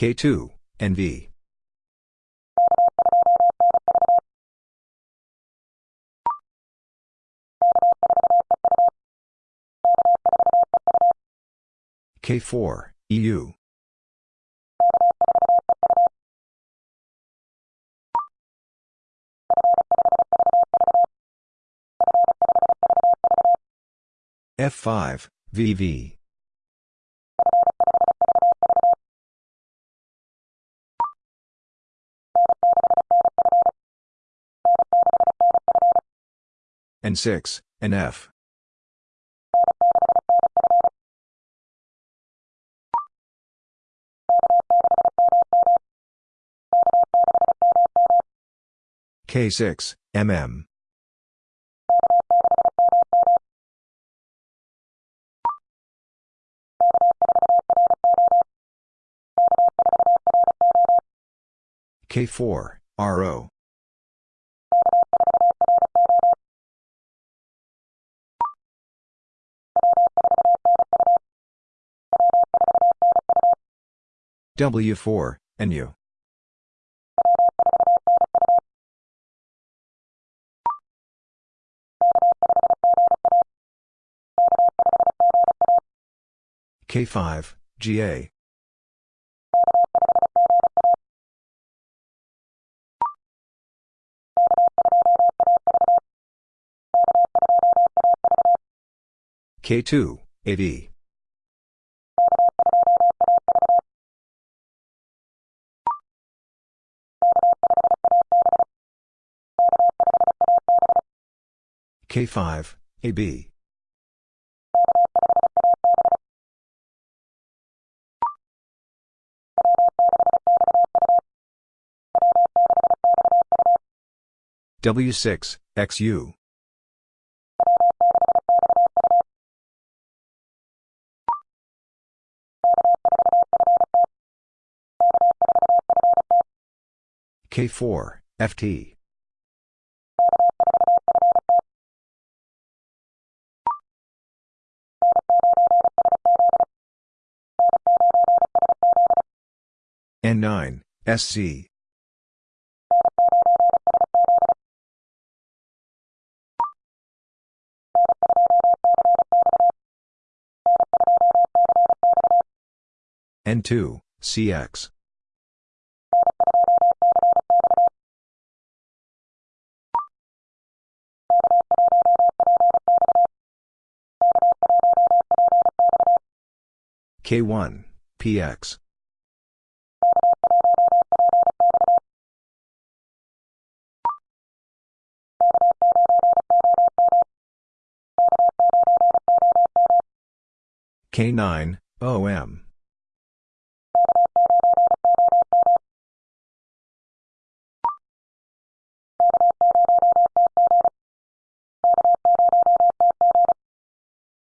K2, NV. K4, EU. F5, VV. N6, NF. K6, MM. K4, RO. W4, NU. K5, GA. K2, AD. K5, AB. W6, XU. K4, FT. N9, SC. N2, CX. K1, PX. K9, OM.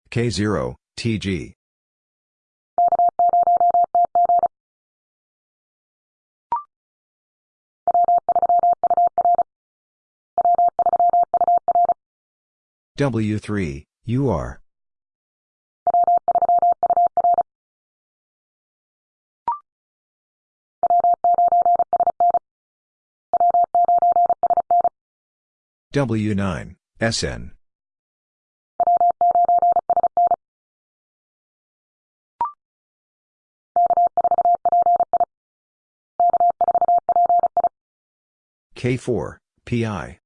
K0, TG. W3, UR. W9, SN. K4, PI.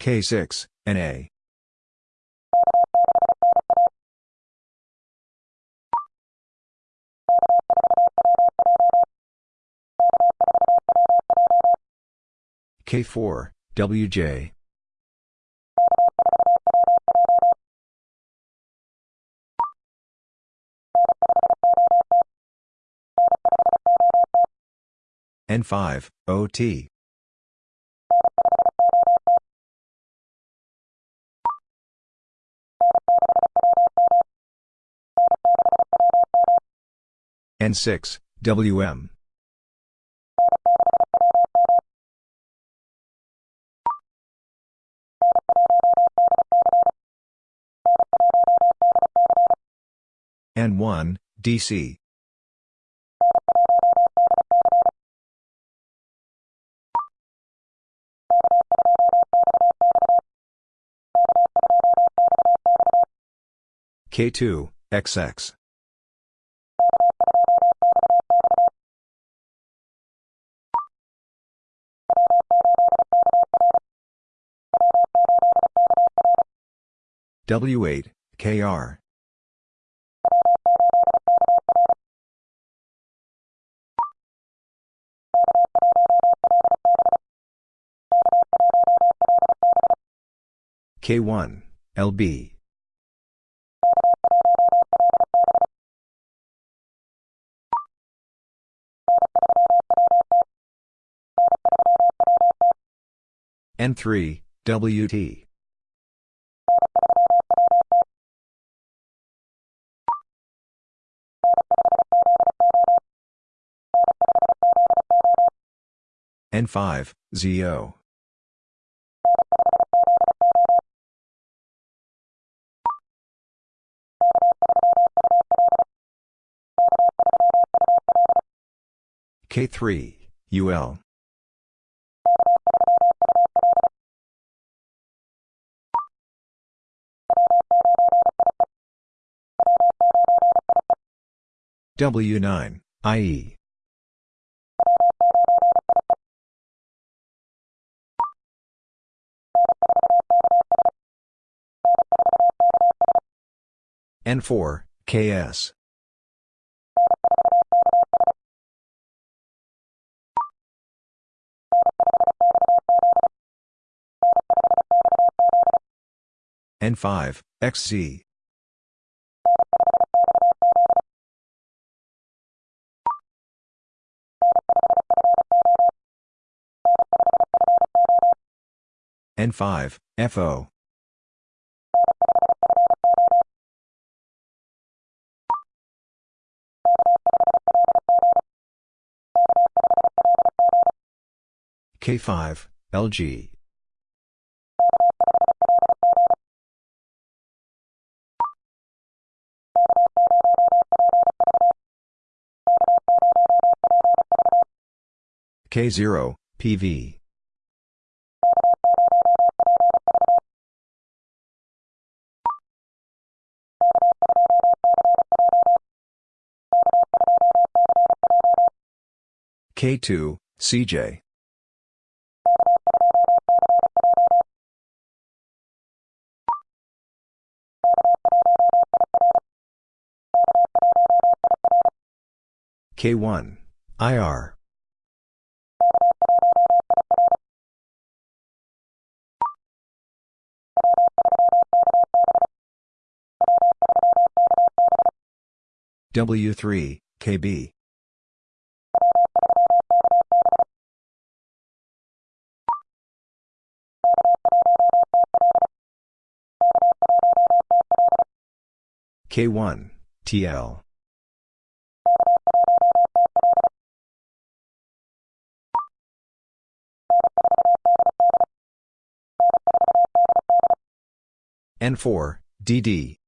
K6, NA. K4, WJ. N5, OT. N6, WM. N1, DC. K2, XX. W8, KR. K1, LB. N3, WT. N5, ZO. K3, UL. W9, IE. N4, KS. N5, XZ. N5, FO. K5, LG. K0, PV. K2, CJ. K1, IR. W3, KB. K1, TL. N4, DD.